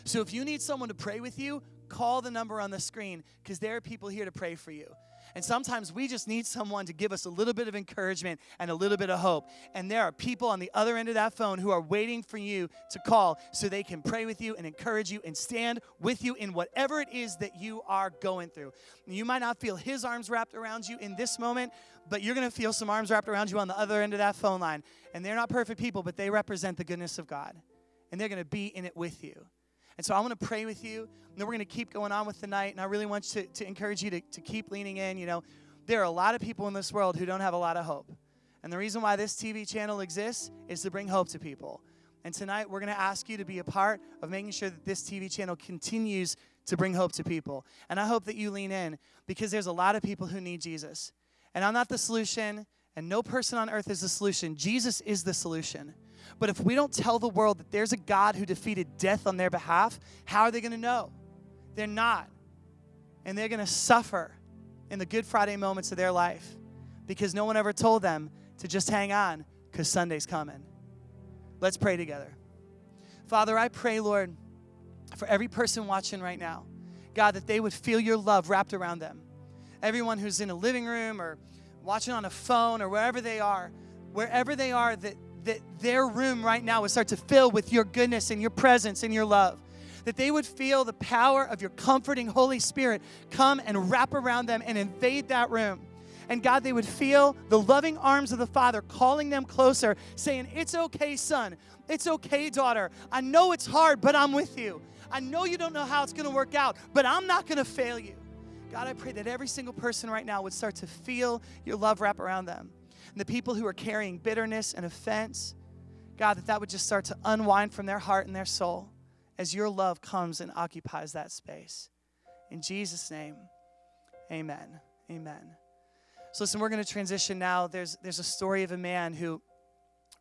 So if you need someone to pray with you, call the number on the screen because there are people here to pray for you. And sometimes we just need someone to give us a little bit of encouragement and a little bit of hope. And there are people on the other end of that phone who are waiting for you to call so they can pray with you and encourage you and stand with you in whatever it is that you are going through. You might not feel his arms wrapped around you in this moment, but you're going to feel some arms wrapped around you on the other end of that phone line. And they're not perfect people, but they represent the goodness of God. And they're going to be in it with you. And so I want to pray with you. And then we're going to keep going on with the night. And I really want to, to encourage you to, to keep leaning in. You know, there are a lot of people in this world who don't have a lot of hope. And the reason why this TV channel exists is to bring hope to people. And tonight we're going to ask you to be a part of making sure that this TV channel continues to bring hope to people. And I hope that you lean in because there's a lot of people who need Jesus. And I'm not the solution, and no person on earth is the solution. Jesus is the solution. But if we don't tell the world that there's a God who defeated death on their behalf, how are they going to know? They're not. And they're going to suffer in the Good Friday moments of their life because no one ever told them to just hang on because Sunday's coming. Let's pray together. Father, I pray, Lord, for every person watching right now, God, that they would feel your love wrapped around them. Everyone who's in a living room or watching on a phone or wherever they are, wherever they are, that that their room right now would start to fill with your goodness and your presence and your love. That they would feel the power of your comforting Holy Spirit come and wrap around them and invade that room. And God, they would feel the loving arms of the Father calling them closer, saying, It's okay, son. It's okay, daughter. I know it's hard, but I'm with you. I know you don't know how it's going to work out, but I'm not going to fail you. God, I pray that every single person right now would start to feel your love wrap around them and the people who are carrying bitterness and offense, God, that that would just start to unwind from their heart and their soul as your love comes and occupies that space. In Jesus' name, amen. Amen. So listen, we're going to transition now. There's, there's a story of a man who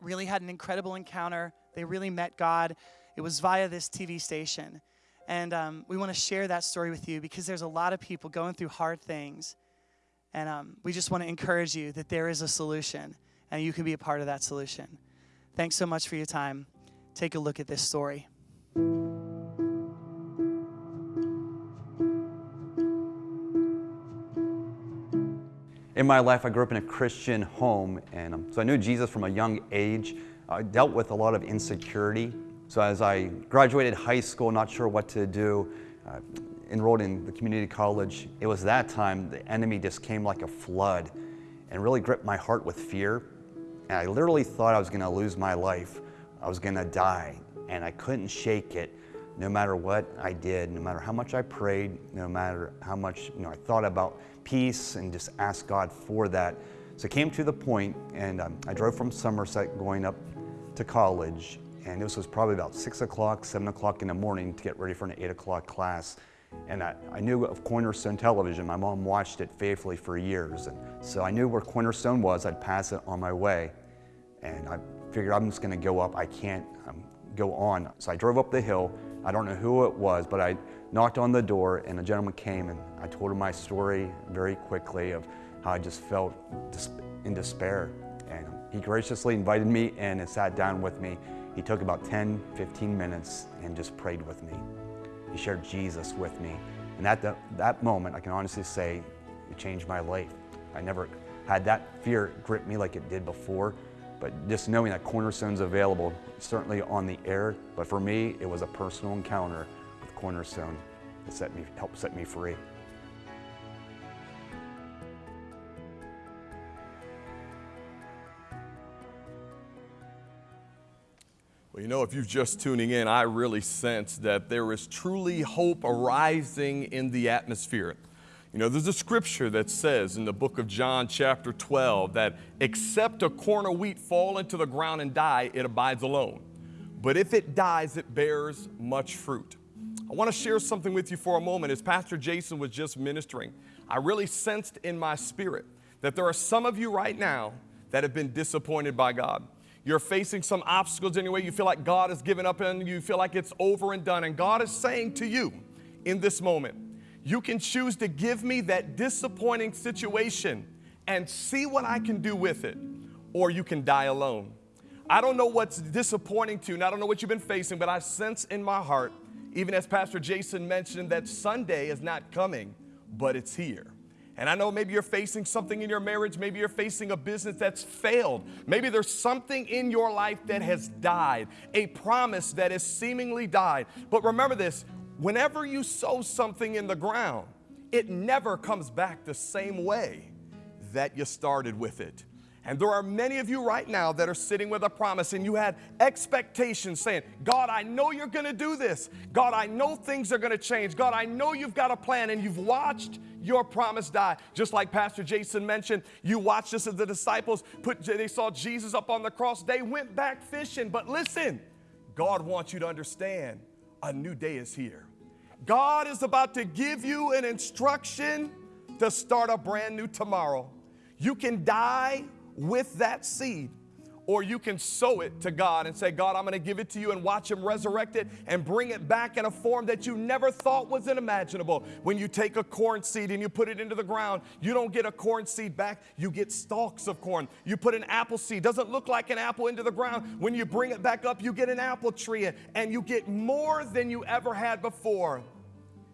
really had an incredible encounter. They really met God. It was via this TV station. And um, we want to share that story with you because there's a lot of people going through hard things. And um, we just want to encourage you that there is a solution and you can be a part of that solution. Thanks so much for your time. Take a look at this story.
In my life, I grew up in a Christian home, and um, so I knew Jesus from a young age. I dealt with a lot of insecurity. So as I graduated high school, not sure what to do, uh, enrolled in the community college, it was that time the enemy just came like a flood and really gripped my heart with fear. And I literally thought I was going to lose my life. I was going to die. And I couldn't shake it no matter what I did, no matter how much I prayed, no matter how much you know, I thought about peace and just asked God for that. So it came to the point, and um, I drove from Somerset going up to college, and this was probably about 6 o'clock, 7 o'clock in the morning to get ready for an 8 o'clock class. And I, I knew of Cornerstone Television. My mom watched it faithfully for years. And so I knew where Cornerstone was. I'd pass it on my way. And I figured I'm just going to go up. I can't um, go on. So I drove up the hill. I don't know who it was, but I knocked on the door and a gentleman came and I told him my story very quickly of how I just felt in despair. And he graciously invited me in and sat down with me. He took about 10, 15 minutes and just prayed with me. He shared Jesus with me. And at the, that moment, I can honestly say it changed my life. I never had that fear grip me like it did before, but just knowing that Cornerstone's available, certainly on the air, but for me, it was a personal encounter with Cornerstone that set me, helped set me free.
Well, you know, if you're just tuning in, I really sense that there is truly hope arising in the atmosphere. You know, there's a scripture that says in the book of John, chapter 12, that except a corn of wheat fall into the ground and die, it abides alone. But if it dies, it bears much fruit. I want to share something with you for a moment. As Pastor Jason was just ministering, I really sensed in my spirit that there are some of you right now that have been disappointed by God. You're facing some obstacles anyway. You feel like God has given up and you. You feel like it's over and done. And God is saying to you in this moment, you can choose to give me that disappointing situation and see what I can do with it, or you can die alone. I don't know what's disappointing to you, and I don't know what you've been facing, but I sense in my heart, even as Pastor Jason mentioned, that Sunday is not coming, but it's here. And I know maybe you're facing something in your marriage. Maybe you're facing a business that's failed. Maybe there's something in your life that has died, a promise that has seemingly died. But remember this whenever you sow something in the ground, it never comes back the same way that you started with it. And there are many of you right now that are sitting with a promise and you had expectations saying, God, I know you're going to do this. God, I know things are going to change. God, I know you've got a plan and you've watched your promise die. Just like Pastor Jason mentioned, you watched this as the disciples put, they saw Jesus up on the cross. They went back fishing. But listen, God wants you to understand a new day is here. God is about to give you an instruction to start a brand new tomorrow. You can die with that seed. Or you can sow it to God and say, God, I'm going to give it to you and watch Him resurrect it and bring it back in a form that you never thought was unimaginable. When you take a corn seed and you put it into the ground, you don't get a corn seed back, you get stalks of corn. You put an apple seed, doesn't look like an apple into the ground. When you bring it back up, you get an apple tree and you get more than you ever had before.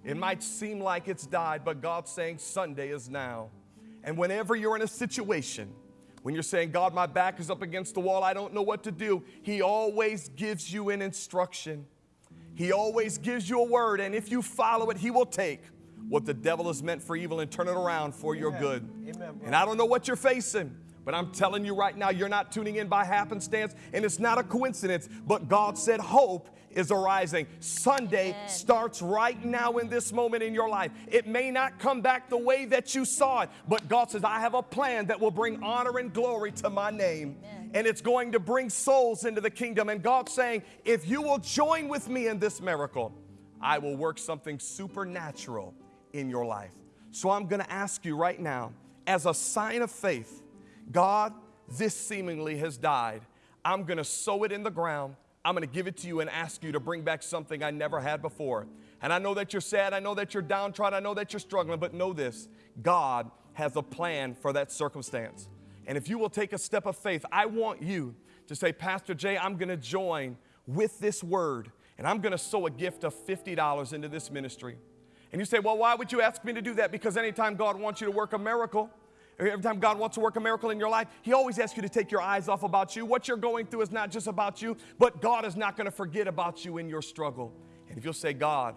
It might seem like it's died, but God's saying Sunday is now. And whenever you're in a situation, when you're saying, God, my back is up against the wall, I don't know what to do, He always gives you an instruction. He always gives you a word, and if you follow it, He will take what the devil has meant for evil and turn it around for Amen. your good. Amen, and I don't know what you're facing. But I'm telling you right now, you're not tuning in by happenstance, and it's not a coincidence. But God said, Hope is arising. Sunday Amen. starts right now in this moment in your life. It may not come back the way that you saw it, but God says, I have a plan that will bring honor and glory to my name. Amen. And it's going to bring souls into the kingdom. And God's saying, If you will join with me in this miracle, I will work something supernatural in your life. So I'm going to ask you right now, as a sign of faith, God, this seemingly has died. I'm going to sow it in the ground. I'm going to give it to you and ask you to bring back something I never had before. And I know that you're sad. I know that you're downtrodden. I know that you're struggling. But know this God has a plan for that circumstance. And if you will take a step of faith, I want you to say, Pastor Jay, I'm going to join with this word and I'm going to sow a gift of $50 into this ministry. And you say, Well, why would you ask me to do that? Because anytime God wants you to work a miracle, Every time God wants to work a miracle in your life, He always asks you to take your eyes off about you. What you're going through is not just about you, but God is not going to forget about you in your struggle. And if you'll say, God,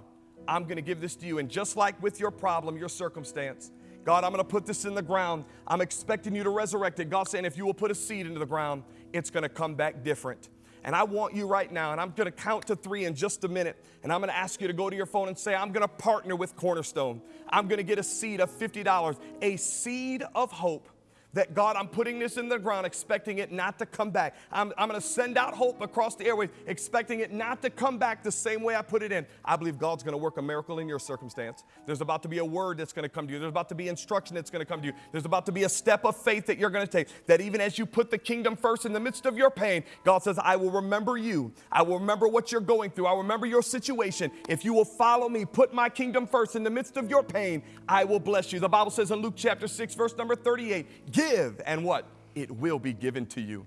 I'm going to give this to you, and just like with your problem, your circumstance, God, I'm going to put this in the ground. I'm expecting you to resurrect it. God's saying, if you will put a seed into the ground, it's going to come back different. And I want you right now, and I'm going to count to three in just a minute, and I'm going to ask you to go to your phone and say, I'm going to partner with Cornerstone. I'm going to get a seed of $50, a seed of hope that God, I'm putting this in the ground, expecting it not to come back. I'm, I'm going to send out hope across the airways, expecting it not to come back the same way I put it in. I believe God's going to work a miracle in your circumstance. There's about to be a word that's going to come to you. There's about to be instruction that's going to come to you. There's about to be a step of faith that you're going to take. That even as you put the kingdom first in the midst of your pain, God says, I will remember you. I will remember what you're going through. I will remember your situation. If you will follow me, put my kingdom first in the midst of your pain, I will bless you. The Bible says in Luke chapter 6, verse number 38, give and what? It will be given to you.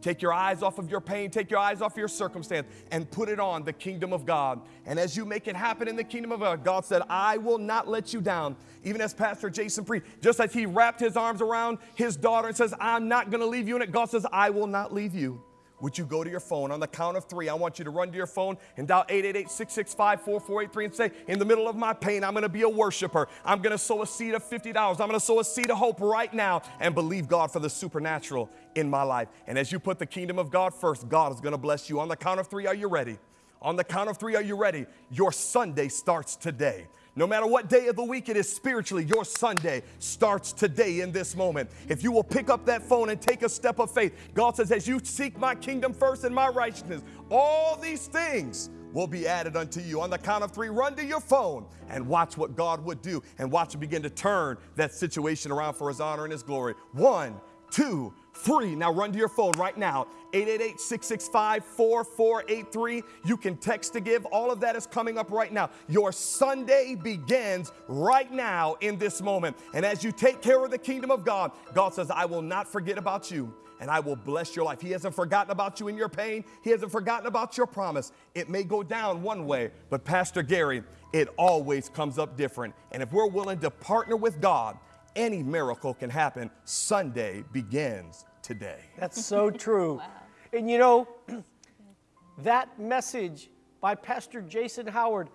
Take your eyes off of your pain, take your eyes off your circumstance, and put it on the kingdom of God. And as you make it happen in the kingdom of God, God said, I will not let you down. Even as Pastor Jason preached, just as he wrapped his arms around his daughter and says, I'm not going to leave you in it, God says, I will not leave you. Would you go to your phone on the count of three? I want you to run to your phone and dial 888 665 4483 and say, In the middle of my pain, I'm going to be a worshiper. I'm going to sow a seed of $50. I'm going to sow a seed of hope right now and believe God for the supernatural in my life. And as you put the kingdom of God first, God is going to bless you. On the count of three, are you ready? On the count of three, are you ready? Your Sunday starts today. No matter what day of the week it is spiritually, your Sunday starts today in this moment. If you will pick up that phone and take a step of faith, God says, as you seek my kingdom first and my righteousness, all these things will be added unto you. On the count of three, run to your phone and watch what God would do and watch him begin to turn that situation around for his honor and his glory. One, two, three. Now run to your phone right now. 888 665 4483. You can text to give. All of that is coming up right now. Your Sunday begins right now in this moment. And as you take care of the kingdom of God, God says, I will not forget about you and I will bless your life. He hasn't forgotten about you in your pain, He hasn't forgotten about your promise. It may go down one way, but Pastor Gary, it always comes up different. And if we're willing to partner with God, any miracle can happen. Sunday begins today.
That's so true. [LAUGHS] And you know, [CLEARS THROAT] that message by Pastor Jason Howard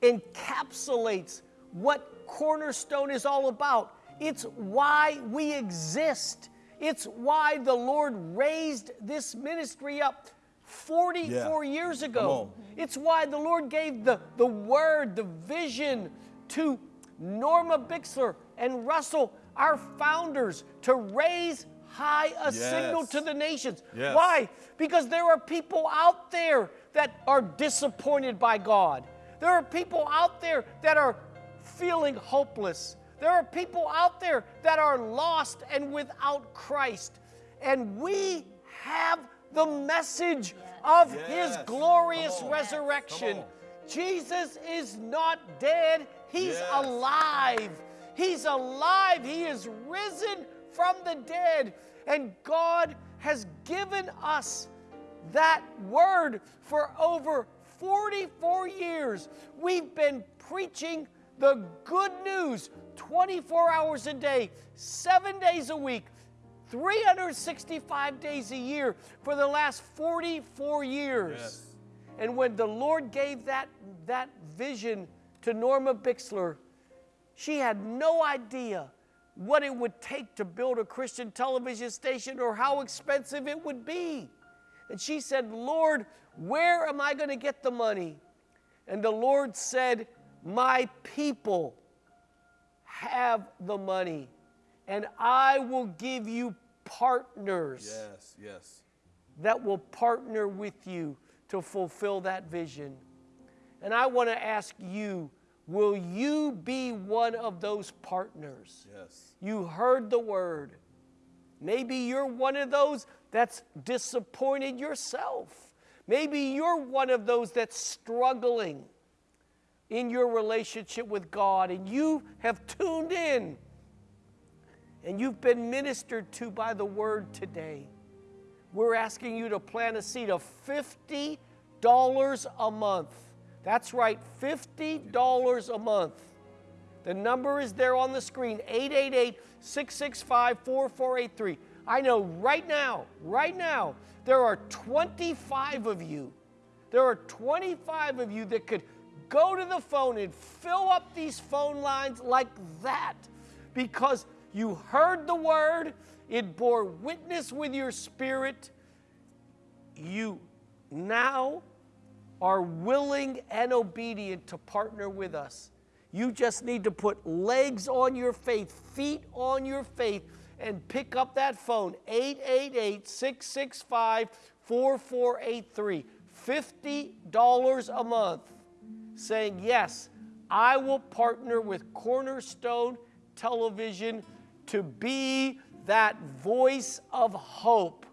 encapsulates what Cornerstone is all about. It's why we exist. It's why the Lord raised this ministry up 44
Yeah.
years ago. It's why the Lord gave the, the word, the vision to Norma Bixler and Russell, our founders, to raise high a signal to the nations.
Yes.
Why? Because there are people out there that are disappointed by God. There are people out there that are feeling hopeless. There are people out there that are lost and without Christ. And we have the message of His glorious
on.
resurrection. Jesus is not dead, He's
Yes.
alive. He's alive. He is risen from the dead. And God has given us that word for over 44 years. We've been preaching the good news 24 hours a day, seven days a week, 365 days a year for the last 44 years.
Yes.
And when the Lord gave that, that vision to Norma Bixler, she had no idea what it would take to build a Christian television station or how expensive it would be. And she said, Lord, where am I going to get the money? And the Lord said, My people have the money, and I will give you partners
Yes, yes.
that will partner with you to fulfill that vision. And I want to ask you will you be one of those partners?
Yes.
You heard the word. Maybe you're one of those that's disappointed yourself. Maybe you're one of those that's struggling in your relationship with God and you have tuned in and you've been ministered to by the word today. We're asking you to plant a seed of $50 a month. That's right, $50 a month. The number is there on the screen 888 665 4483. I know right now, right now, there are 25 of you. There are 25 of you that could go to the phone and fill up these phone lines like that because you heard the word, it bore witness with your spirit. You now are willing and obedient to partner with us. You just need to put legs on your faith, feet on your faith, and pick up that phone 888 665 4483. $50 a month saying, Yes, I will partner with Cornerstone Television to be that voice of hope.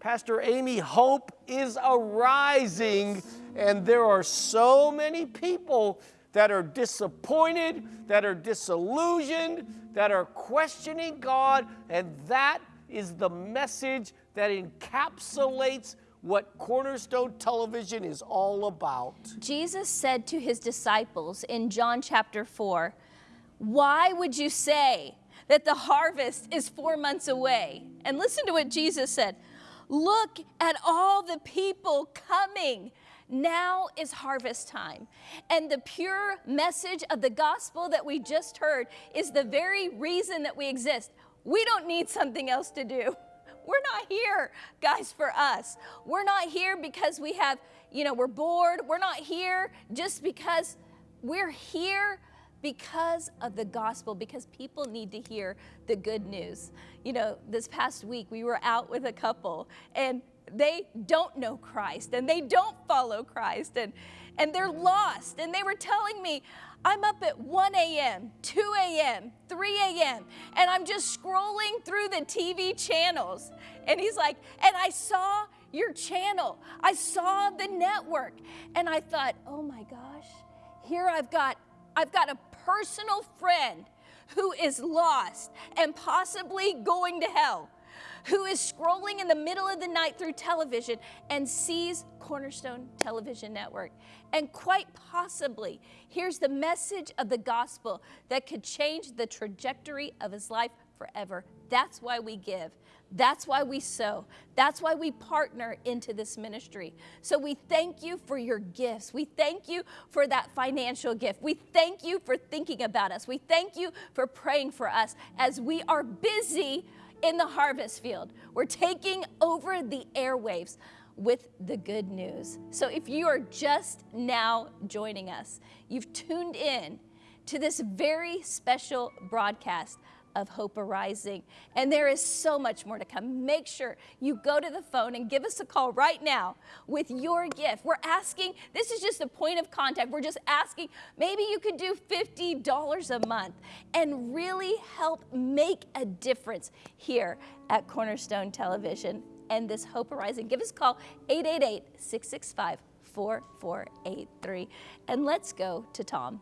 Pastor Amy, hope is arising, and there are so many people that are disappointed, that are disillusioned, that are questioning God, and that is the message that encapsulates what Cornerstone Television is all about.
Jesus said to his disciples in John chapter 4, Why would you say that the harvest is four months away? And listen to what Jesus said Look at all the people coming. Now is harvest time. And the pure message of the gospel that we just heard is the very reason that we exist. We don't need something else to do. [LAUGHS] We're not here, guys, for us. We're not here because we have, you know, we're bored. We're not here just because we're here because of the gospel, because people need to hear the good news. You know, this past week we were out with a couple and they don't know Christ and they don't follow Christ and, and they're lost. And they were telling me, I'm up at 1 a.m., 2 a.m., 3 a.m., and I'm just scrolling through the TV channels. And he's like, and I saw your channel, I saw the network. And I thought, oh my gosh, here I've got, I've got a personal friend who is lost and possibly going to hell who is scrolling in the middle of the night through television and sees Cornerstone Television Network. And quite possibly hears the message of the gospel that could change the trajectory of his life forever. That's why we give. That's why we sow. That's why we partner into this ministry. So we thank you for your gifts. We thank you for that financial gift. We thank you for thinking about us. We thank you for praying for us as we are busy in the harvest field. We're taking over the airwaves with the good news. So if you are just now joining us, you've tuned in to this very special broadcast of Hope Arising. And there is so much more to come. Make sure you go to the phone and give us a call right now with your gift. We're asking, this is just a point of contact. We're just asking, maybe you could do $50 a month and really help make a difference here at Cornerstone Television and this Hope Arising. Give us a call, 888 665 4483. And let's go to Tom.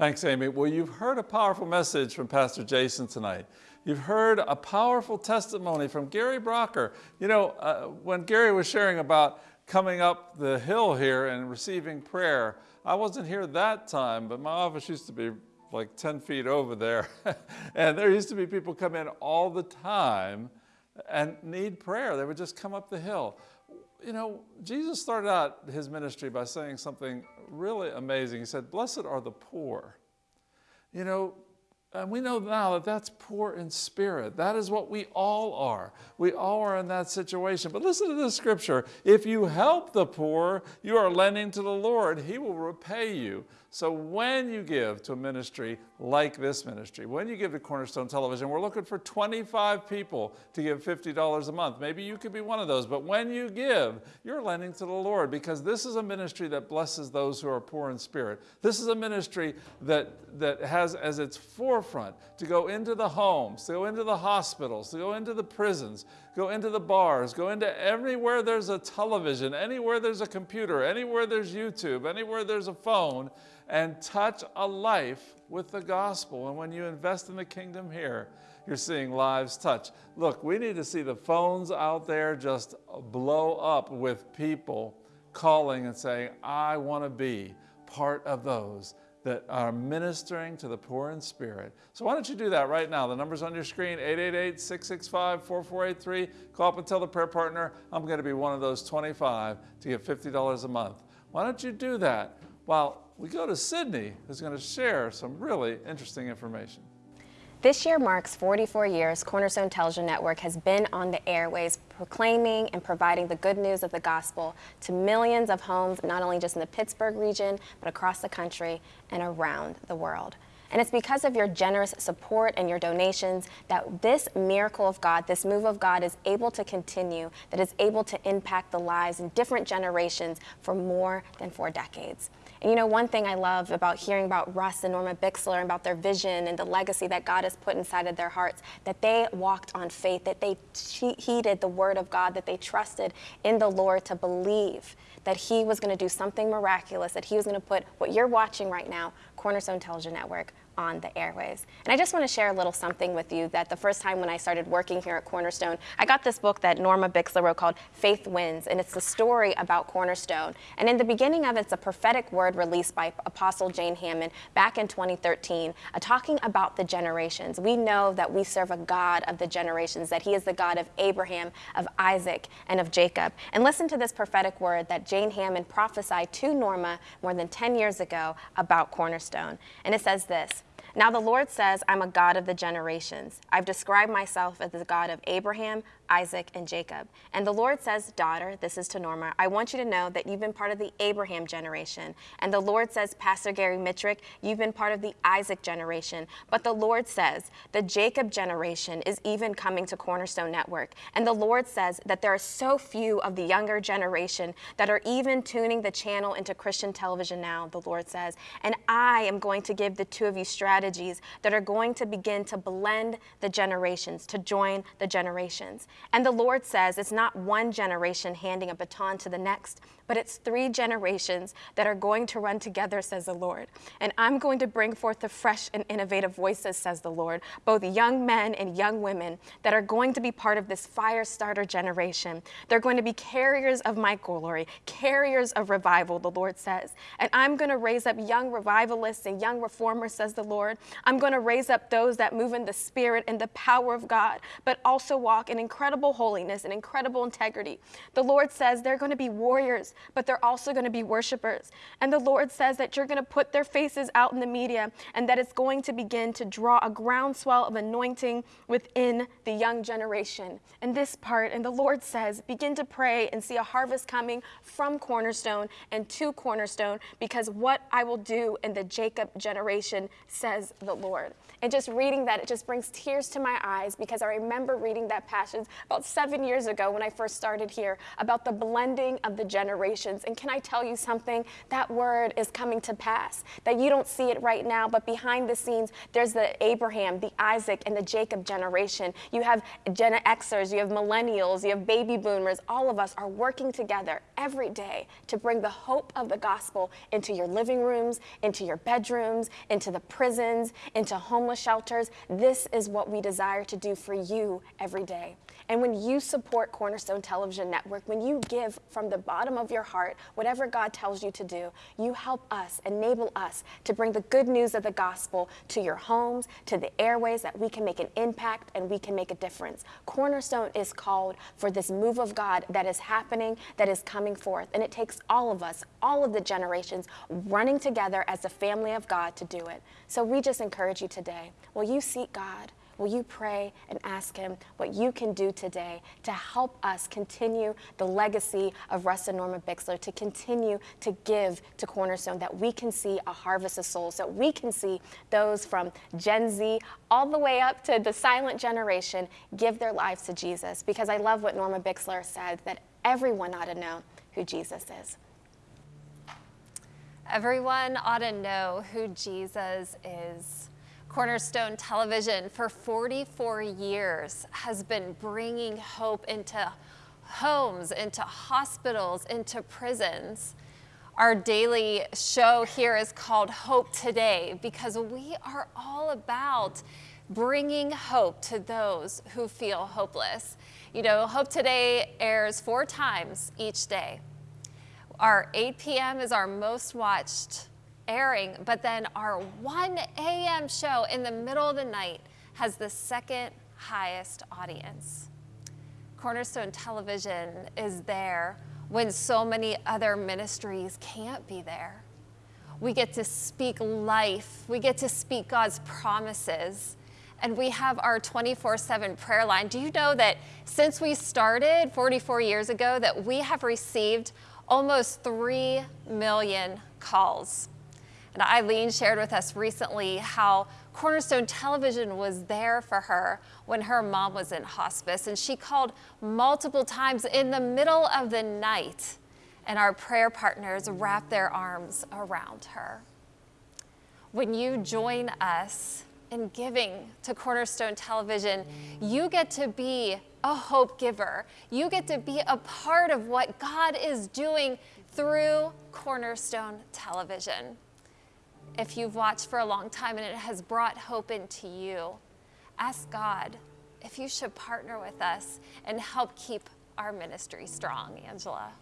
Thanks, Amy. Well, you've heard a powerful message from Pastor Jason tonight. You've heard a powerful testimony from Gary Brocker. You know, uh, when Gary was sharing about coming up the hill here and receiving prayer, I wasn't here that time, but my office used to be like 10 feet over there. [LAUGHS] and there used to be people come in all the time and need prayer. They would just come up the hill. You know, Jesus started out his ministry by saying something really amazing. He said, Blessed are the poor. You know, and we know now that that's poor in spirit. That is what we all are. We all are in that situation. But listen to this scripture. If you help the poor, you are lending to the Lord. He will repay you. So when you give to a ministry like this ministry, when you give to Cornerstone Television, we're looking for 25 people to give $50 a month. Maybe you could be one of those. But when you give, you're lending to the Lord because this is a ministry that blesses those who are poor in spirit. This is a ministry that, that has as its forefront to go into the homes, to go into the hospitals, to go into the prisons, go into the bars, go into everywhere there's a television, anywhere there's a computer, anywhere there's YouTube, anywhere there's a phone, and touch a life with the gospel. And when you invest in the kingdom here, you're seeing lives touch. Look, we need to see the phones out there just blow up with people calling and saying, I want to be part of those that are ministering to the poor in spirit. So why don't you do that right now? The number's on your screen, 888-665-4483. Call up and tell the prayer partner, I'm going to be one of those 25 to get $50 a month. Why don't you do that while we go to Sydney, who's going to share some really interesting information.
This year marks 44 years Cornerstone Television Network has been on the airways proclaiming and providing the good news of the gospel to millions of homes, not only just in the Pittsburgh region, but across the country and around the world. And it's because of your generous support and your donations that this miracle of God, this move of God, is able to continue, that is able to impact the lives in different generations for more than four decades. And you know, one thing I love about hearing about Russ and Norma Bixler and about their vision and the legacy that God has put inside of their hearts, that they walked on faith, that they heeded the word of God, that they trusted in the Lord to believe that He was going to do something miraculous, that He was going to put what you're watching right now, Cornerstone Television Network, on the airways. And I just want to share a little something with you that the first time when I started working here at Cornerstone, I got this book that Norma Bixler wrote called Faith Wins, and it's the story about Cornerstone. And in the beginning of it, it's a prophetic word released by Apostle Jane Hamon back in 2013, uh, talking about the generations. We know that we serve a God of the generations, that He is the God of Abraham, of Isaac, and of Jacob. And listen to this prophetic word that Jane Hamon prophesied to Norma more than 10 years ago about Cornerstone. And it says this. Now the Lord says, I'm a God of the generations. I've described myself as the God of Abraham, Isaac, and Jacob. And the Lord says, Daughter, this is to Norma, I want you to know that you've been part of the Abraham generation. And the Lord says, Pastor Gary Mitrick, you've been part of the Isaac generation. But the Lord says, the Jacob generation is even coming to Cornerstone Network. And the Lord says that there are so few of the younger generation that are even tuning the channel into Christian television now, the Lord says. And I am going to give the two of you strategies that are going to begin to blend the generations, to join the generations. And the Lord says it's not one generation handing a baton to the next, but it's three generations that are going to run together, says the Lord. And I'm going to bring forth the fresh and innovative voices, says the Lord, both young men and young women that are going to be part of this fire starter generation. They're going to be carriers of my glory, carriers of revival, the Lord says. And I'm going to raise up young revivalists and young reformers, says the Lord. I'm going to raise up those that move in the spirit and the power of God, but also walk in incredible holiness and incredible integrity. The Lord says they're going to be warriors but they're also going to be worshipers. And the Lord says that you're going to put their faces out in the media and that it's going to begin to draw a groundswell of anointing within the young generation. And this part, and the Lord says, begin to pray and see a harvest coming from Cornerstone and to Cornerstone because what I will do in the Jacob generation, says the Lord. And just reading that, it just brings tears to my eyes because I remember reading that passage about seven years ago when I first started here about the blending of the generations. And can I tell you something? That word is coming to pass. That you don't see it right now, but behind the scenes, there's the Abraham, the Isaac, and the Jacob generation. You have Gen Xers, you have millennials, you have baby boomers. All of us are working together every day to bring the hope of the gospel into your living rooms, into your bedrooms, into the prisons, into homeless homeless shelters. This is what we desire to do for you every day. And when you support Cornerstone Television Network, when you give from the bottom of your heart, whatever God tells you to do, you help us, enable us to bring the good news of the gospel to your homes, to the airways, that we can make an impact and we can make a difference. Cornerstone is called for this move of God that is happening, that is coming forth. And it takes all of us, all of the generations, running together as the family of God to do it. So we just encourage you today. Will you seek God? Will you pray and ask Him what you can do today to help us continue the legacy of Russ and Norma Bixler, to continue to give to Cornerstone, that we can see a harvest of souls, that we can see those from Gen Z all the way up to the silent generation give their lives to Jesus? Because I love what Norma Bixler said, that everyone ought to know who Jesus is.
Everyone ought to know who Jesus is. Cornerstone Television for 44 years has been bringing hope into homes, into hospitals, into prisons. Our daily show here is called Hope Today because we are all about bringing hope to those who feel hopeless. You know, Hope Today airs four times each day. Our 8 p.m. is our most watched airing, but then our 1 a.m. show in the middle of the night has the second highest audience. Cornerstone Television is there when so many other ministries can't be there. We get to speak life, we get to speak God's promises, and we have our 24 7 prayer line. Do you know that since we started 44 years ago, that we have received almost 3 million calls? And Eileen shared with us recently how Cornerstone Television was there for her when her mom was in hospice, and she called multiple times in the middle of the night, and our prayer partners wrapped their arms around her. When you join us in giving to Cornerstone Television, you get to be a hope giver. You get to be a part of what God is doing through Cornerstone Television. If you've watched for a long time and it has brought hope into you, ask God if you should partner with us and help keep our ministry strong, Angela.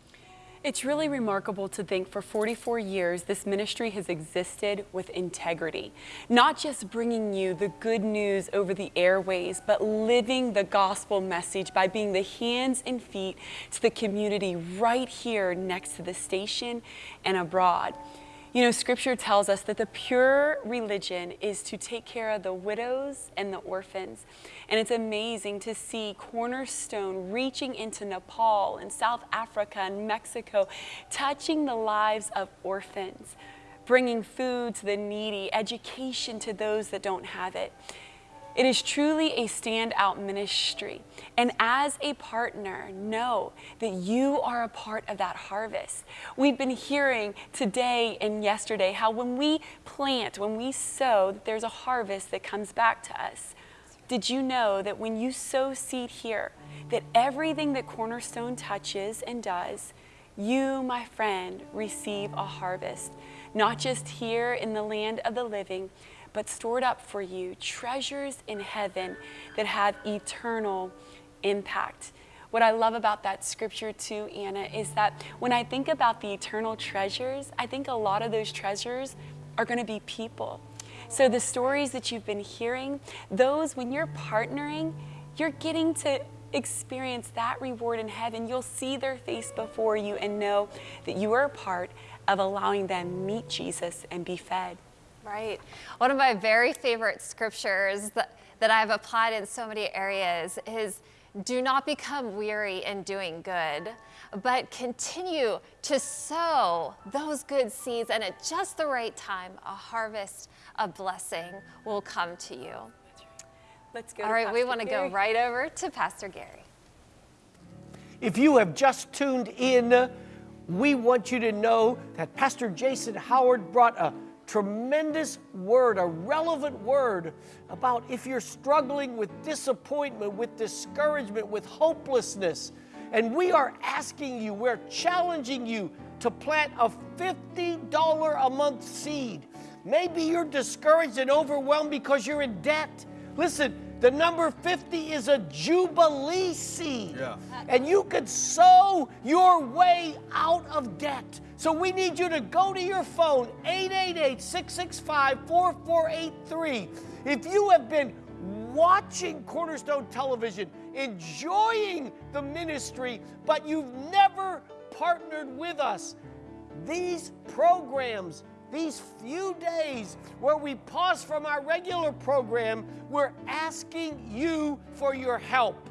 It's really remarkable to think for 44 years this ministry has existed with integrity. Not just bringing you the good news over the airways, but living the gospel message by being the hands and feet to the community right here next to the station and abroad. You know, scripture tells us that the pure religion is to take care of the widows and the orphans. And it's amazing to see Cornerstone reaching into Nepal and South Africa and Mexico, touching the lives of orphans, bringing food to the needy, education to those that don't have it. It is truly a standout ministry. And as a partner, know that you are a part of that harvest. We've been hearing today and yesterday how when we plant, when we sow, there's a harvest that comes back to us. Did you know that when you sow seed here, that everything that Cornerstone touches and does, you, my friend, receive a harvest, not just here in the land of the living, but stored up for you treasures in heaven that have eternal impact. What I love about that scripture too, Anna, is that when I think about the eternal treasures, I think a lot of those treasures are going to be people. So the stories that you've been hearing, those when you're partnering, you're getting to experience that reward in heaven. You'll see their face before you and know that you are a part of allowing them meet Jesus and be fed.
Right. One of my very favorite scriptures that, that I've applied in so many areas is do not become weary in doing good, but continue to sow those good seeds, and at just the right time, a harvest of blessing will come to you.
Let's go.
All right, we want to go right over to Pastor Gary.
If you have just tuned in, we want you to know that Pastor Jason Howard brought a tremendous word, a relevant word about if you're struggling with disappointment, with discouragement, with hopelessness. And we are asking you, we're challenging you to plant a $50 a month seed. Maybe you're discouraged and overwhelmed because you're in debt. Listen, the number 50 is a jubilee seed.
Yeah.
And you could sow your way out of debt. So we need you to go to your phone, 888 665 4483. If you have been watching Cornerstone Television, enjoying the ministry, but you've never partnered with us, these programs, these few days where we pause from our regular program, we're asking you for your help.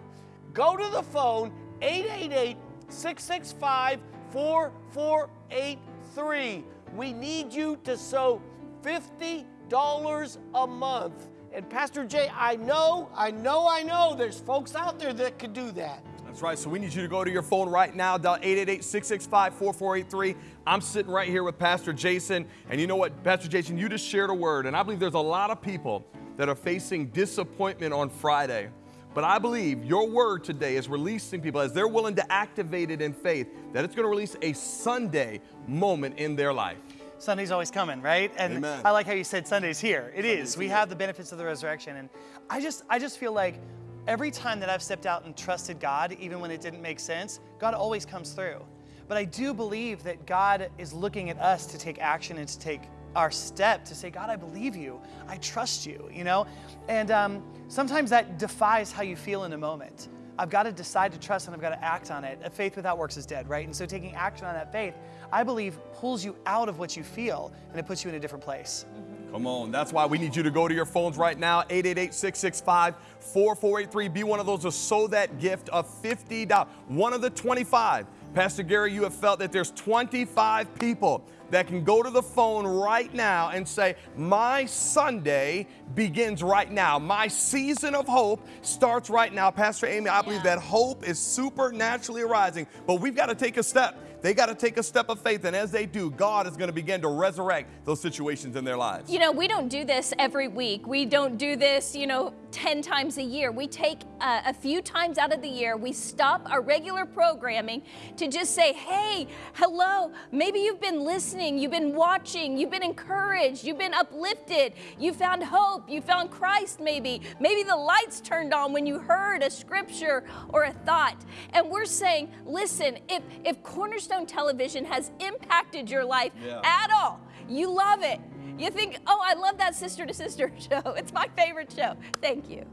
Go to the phone, 888 665 4483. We need you to sow $50 a month. And Pastor Jay, I know, I know, I know there's folks out there that could do that.
That's right. So we need you to go to your phone right now, dial 888-665-4483. I'm sitting right here with Pastor Jason. And you know what, Pastor Jason, you just shared a word. And I believe there's a lot of people that are facing disappointment on Friday. But I believe your word today is releasing people as they're willing to activate it in faith, that it's going to release a Sunday moment in their life.
Sunday's always coming, right? And
Amen.
I like how you said Sunday's here. It is. We have the benefits of the resurrection. And I just I just feel like every time that I've stepped out and trusted God, even when it didn't make sense, God always comes through. But I do believe that God is looking at us to take action and to take our step to say, God, I believe you. I trust you, you know? And um, sometimes that defies how you feel in a moment. I've got to decide to trust and I've got to act on it. A faith without works is dead, right? And so taking action on that faith, I believe, pulls you out of what you feel and it puts you in a different place.
Come on. That's why we need you to go to your phones right now, 888-665-4483. Be one of those to sow that gift of $50. One of the 25 Pastor Gary, you have felt that there's 25 people that can go to the phone right now and say, My Sunday begins right now. My season of hope starts right now. Pastor Amy, I believe that hope is supernaturally arising, but we've got to take a step. They got to take a step of faith, and as they do, God is going to begin to resurrect those situations in their lives.
You know, we don't do this every week. We don't do this, you know, 10 times a year. We take uh, a few times out of the year, we stop our regular programming to just say, hey, hello. Maybe you've been listening, you've been watching, you've been encouraged, you've been uplifted, you found hope, you found Christ maybe. Maybe the lights turned on when you heard a scripture or a thought. And we're saying, listen, if, if Cornerstone Television has impacted your life
Yeah.
at all, you love it. You think, oh, I love that sister to sister [LAUGHS] show. It's my favorite show. Thank you.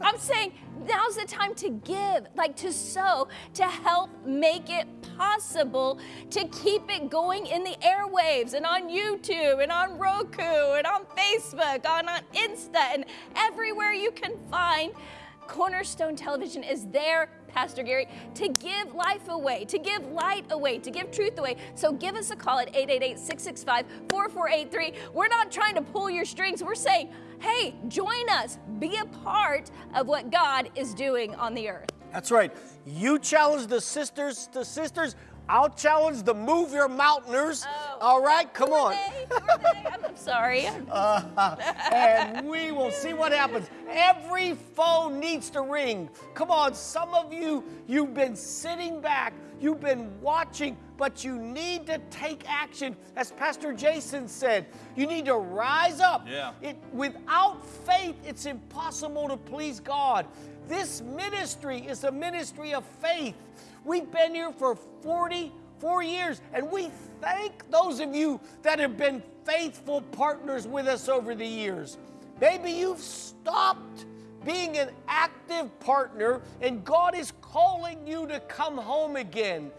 I'm saying now's the time to give, like to sow, to help make it possible to keep it going in the airwaves and on YouTube and on Roku and on Facebook, on, on Insta, and everywhere you can find. Cornerstone Television is there, Pastor Gary, to give life away, to give light away, to give truth away. So give us a call at 888 665 4483. We're not trying to pull your strings. We're saying, hey, join us, be a part of what God is doing on the earth.
That's right. You challenge the sisters to sisters. I'll challenge the move your mountainers. All right, come on.
I'm sorry.
Uh, [LAUGHS] and we will see what happens. Every phone needs to ring. Come on, some of you, you've been sitting back, you've been watching, but you need to take action. As Pastor Jason said, you need to rise up.
Yeah.
It, without faith, it's impossible to please God. This ministry is a ministry of faith. We've been here for 44 years, and we thank those of you that have been faithful partners with us over the years. Maybe you've stopped being an active partner, and God is calling you to come home again.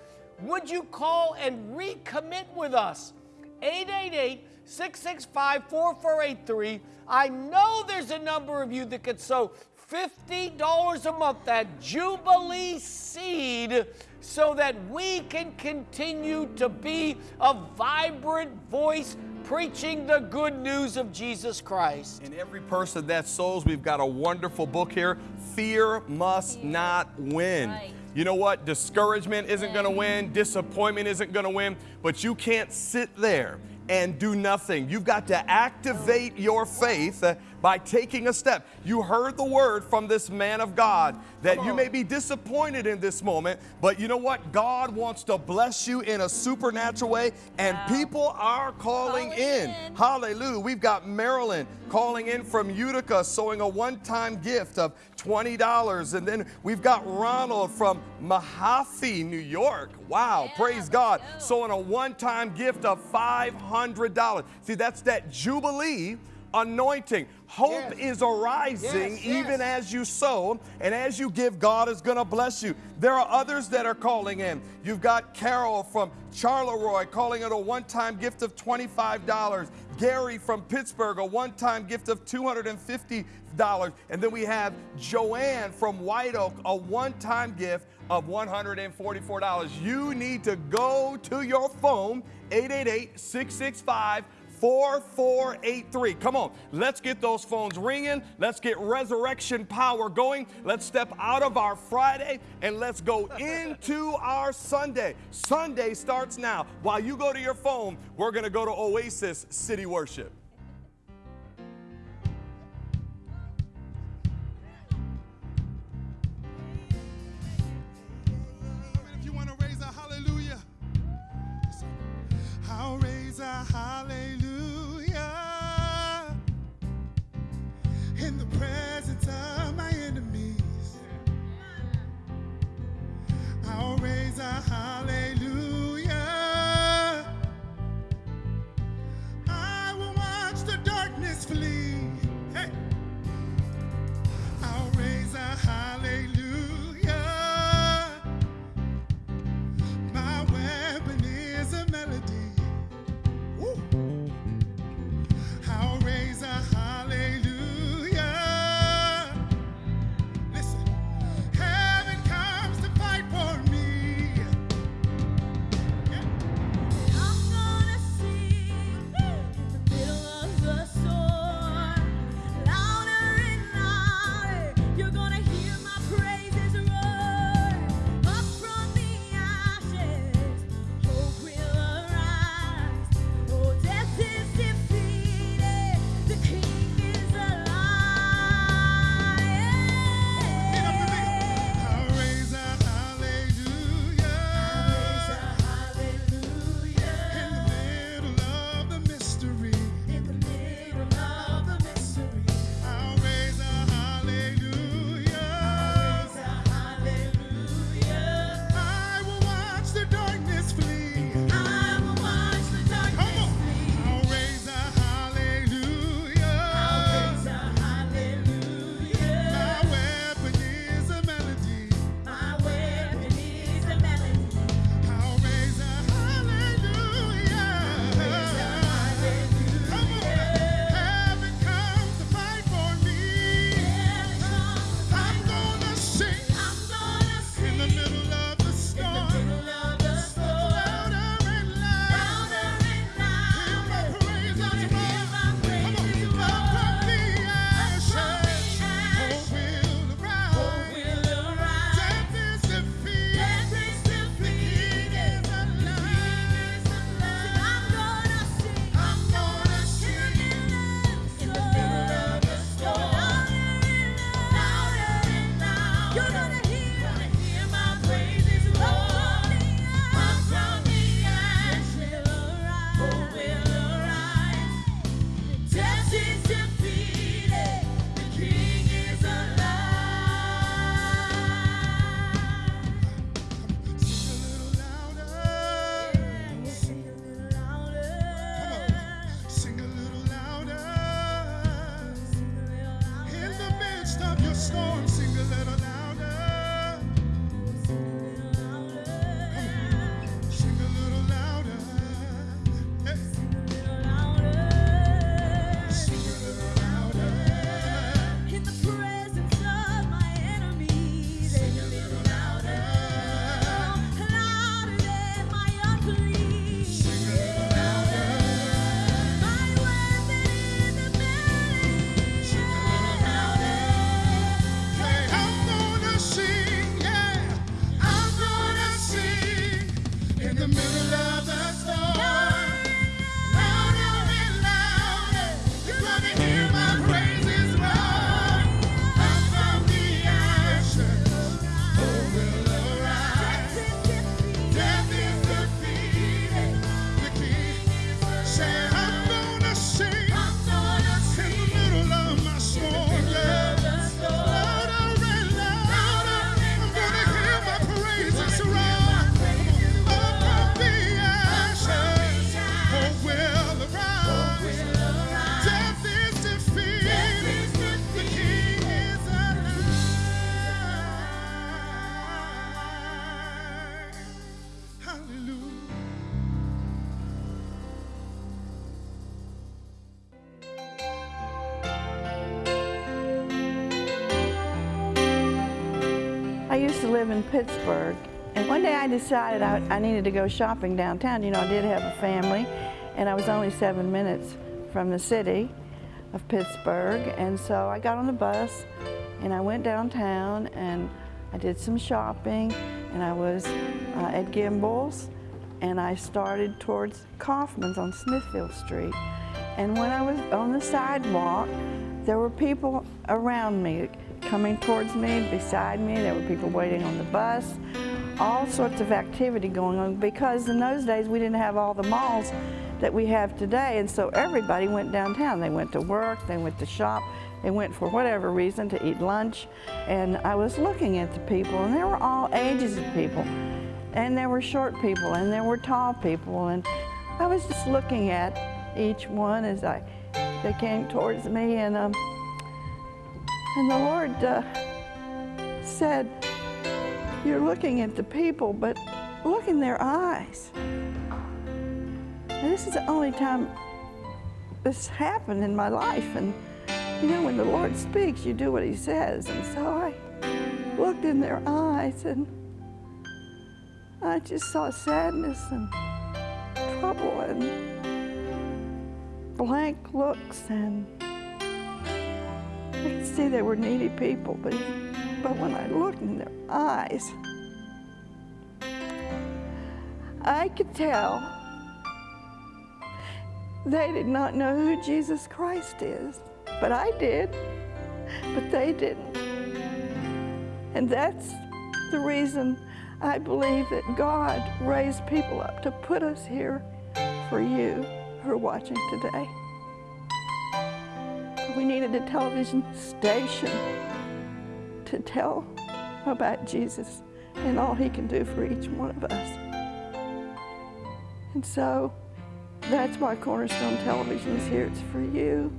Would you call and recommit with us? 888 665 4483. I know there's a number of you that could sow $50 a month, that Jubilee seed, so that we can continue to be a vibrant voice preaching the good news of Jesus Christ.
And every person that sows, we've got a wonderful book here Fear Must Not Win. You know what? Discouragement isn't going to win, disappointment isn't going to win, but you can't sit there and do nothing. You've got to activate your faith uh, by taking a step. You heard the word from this man of God that you may be disappointed in this moment, but you know what? God wants to bless you in a supernatural way, and people are calling, in. Hallelujah. We've got Marilyn calling in from Utica, sowing a one time gift of $20. And then we've got Ronald from Mahaffey, New York. Wow, praise God. Sowing a one time gift of $500. See, that's that Jubilee anointing. Hope is arising
Yes, yes.
even as you sow and as you give, God is going to bless you. There are others that are calling in. You've got Carol from Charleroi calling it a one time gift of $25. Gary from Pittsburgh, a one time gift of $250. And then we have Joanne from White Oak, a one time gift of $144. You need to go to your phone, 888 665 4483. Come on, let's get those phones ringing. Let's get resurrection power going. Let's step out of our Friday and let's go [LAUGHS] into our Sunday. Sunday starts now. While you go to your phone, we're going to go to Oasis City Worship.
If hallelujah. Your storm, sing a little
live in Pittsburgh, and one day I decided I, I needed to go shopping downtown. You know, I did have a family, and I was only seven minutes from the city of Pittsburgh, and so I got on the bus and I went downtown and I did some shopping, and I was uh, at Gimbel's, and I started towards Kaufmann's on Smithfield Street. And when I was on the sidewalk, there were people around me, coming towards me, beside me. There were people waiting on the bus. All sorts of activity going on because in those days we didn't have all the malls that we have today. And so everybody went downtown. They went to work, they went to shop, they went for whatever reason to eat lunch. And I was looking at the people, and there were all ages of people. And there were short people, and there were tall people. And I was just looking at each one as I they came towards me, and um, and the Lord uh, said, "You're looking at the people, but look in their eyes." And this is the only time this happened in my life, and you know, when the Lord speaks, you do what He says, and so I looked in their eyes, and I just saw sadness and trouble and blank looks and I could see they were needy people, but, but when I looked in their eyes, I could tell they did not know who Jesus Christ is. But I did, but they didn't. And that's the reason I believe that God raised people up to put us here for you who are watching today. We needed a television station to tell about Jesus and all he can do for each one of us. And so that's why Cornerstone Television is here. It's for you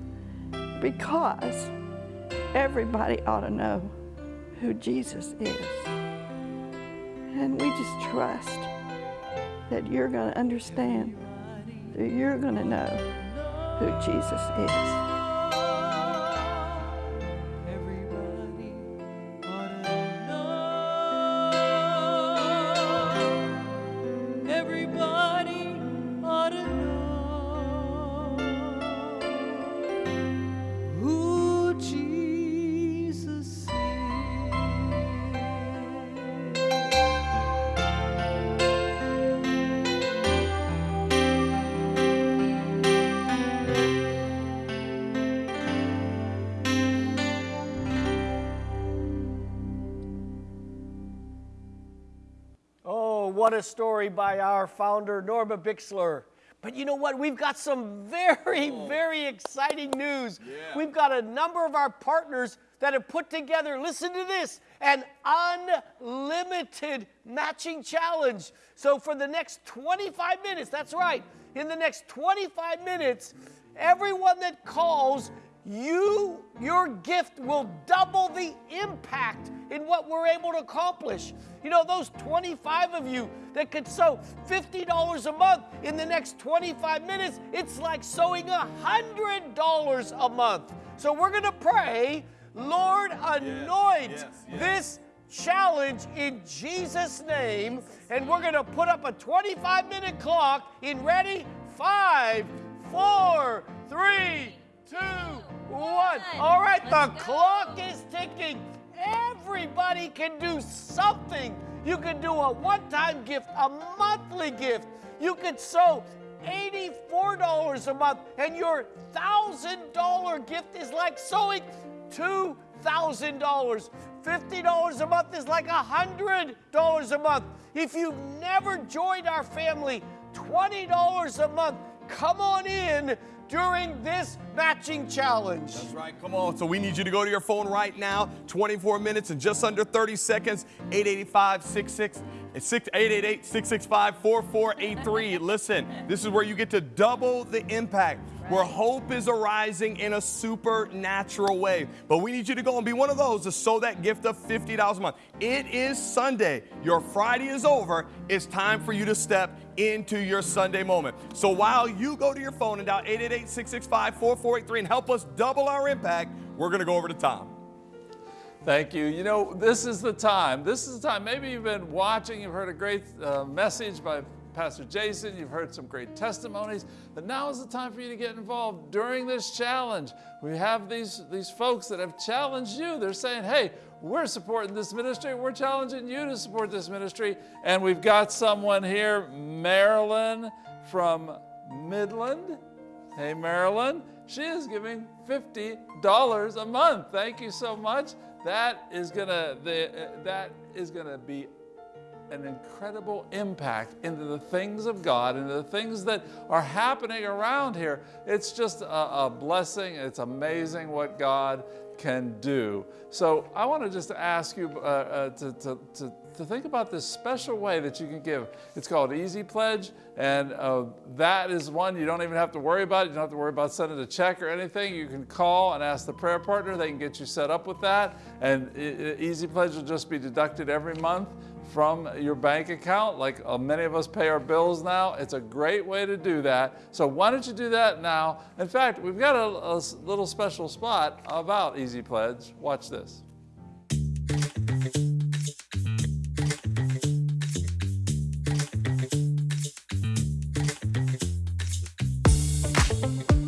because everybody ought to know who Jesus is. And we just trust that you're going to understand, that you're going to know who Jesus is.
What a story by our founder, Norma Bixler. But you know what? We've got some very, oh. very exciting news. We've got a number of our partners that have put together, listen to this, an unlimited matching challenge. So for the next 25 minutes, that's right, in the next 25 minutes, everyone that calls you, your gift will double the impact in what we're able to accomplish. You know, those 25 of you that could sow $50 a month in the next 25 minutes, it's like sowing $100 a month. So we're going to pray, Lord, anoint
yes, yes.
this challenge in Jesus' name. And we're going to put up a 25 minute clock in ready? Five, four, three, two, one. All right, the clock is ticking. Everybody can do something. You can do a one time gift, a monthly gift. You could sow $84 a month, and your $1,000 gift is like sowing $2,000. $50 a month is like $100 a month. If you've never joined our family, $20 a month. Come on in during this matching challenge.
That's right. Come on. So we need you to go to your phone right now. 24 minutes and just under 30 seconds. 885 66 888 665 4483. [LAUGHS] Listen, this is where you get to double the impact. Where hope is arising in a supernatural way. But we need you to go and be one of those to sow that gift of $50 a month. It is Sunday. Your Friday is over. It's time for you to step into your Sunday moment. So while you go to your phone and dial 888 665 4483 and help us double our impact, we're going to go over to Tom.
Thank you. You know, this is the time. This is the time. Maybe you've been watching, you've heard a great uh, message by Pastor Jason, you've heard some great testimonies, but now is the time for you to get involved during this challenge. We have these, these folks that have challenged you. They're saying, hey, we're supporting this ministry. We're challenging you to support this ministry. And we've got someone here, Marilyn from Midland. Hey, Marilyn. She is giving $50 a month. Thank you so much. That is gonna the, uh, that is gonna be an incredible impact into the things of God, into the things that are happening around here. It's just a, a blessing. It's amazing what God can do. So I want to just ask you uh, uh, to, to, to, to, think about this special way that you can give. It's called Easy Pledge, and uh, that is one you don't even have to worry about. You don't have to worry about sending a check or anything. You can call and ask the prayer partner. They can get you set up with that, and Easy Pledge will just be deducted every month from your bank account, like uh, many of us pay our bills now. It's a great way to do that. So why don't you do that now? In fact, we've got a, a little special spot about Easy Pledge. Watch this.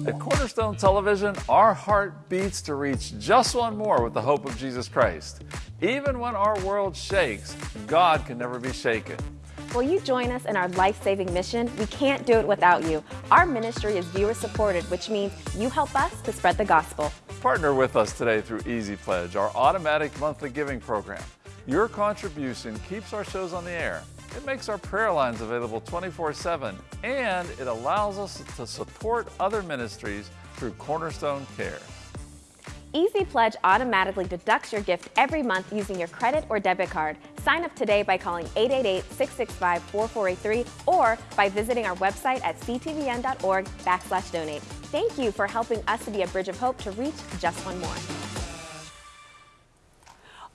At Cornerstone Television, our heart beats to reach just one more with the hope of Jesus Christ. Even when our world shakes, God can never be shaken.
Will you join us in our life-saving mission? We can't do it without you. Our ministry is viewer-supported, which means you help us to spread the gospel.
Partner with us today through Easy Pledge, our automatic monthly giving program. Your contribution keeps our shows on the air. It makes our prayer lines available 24-7, and it allows us to support other ministries through Cornerstone Care.
Easy Pledge automatically deducts your gift every month using your credit or debit card. Sign up today by calling 888-665-4483 or by visiting our website at ctvn.org backslash donate. Thank you for helping us to be a bridge of hope to reach just one more.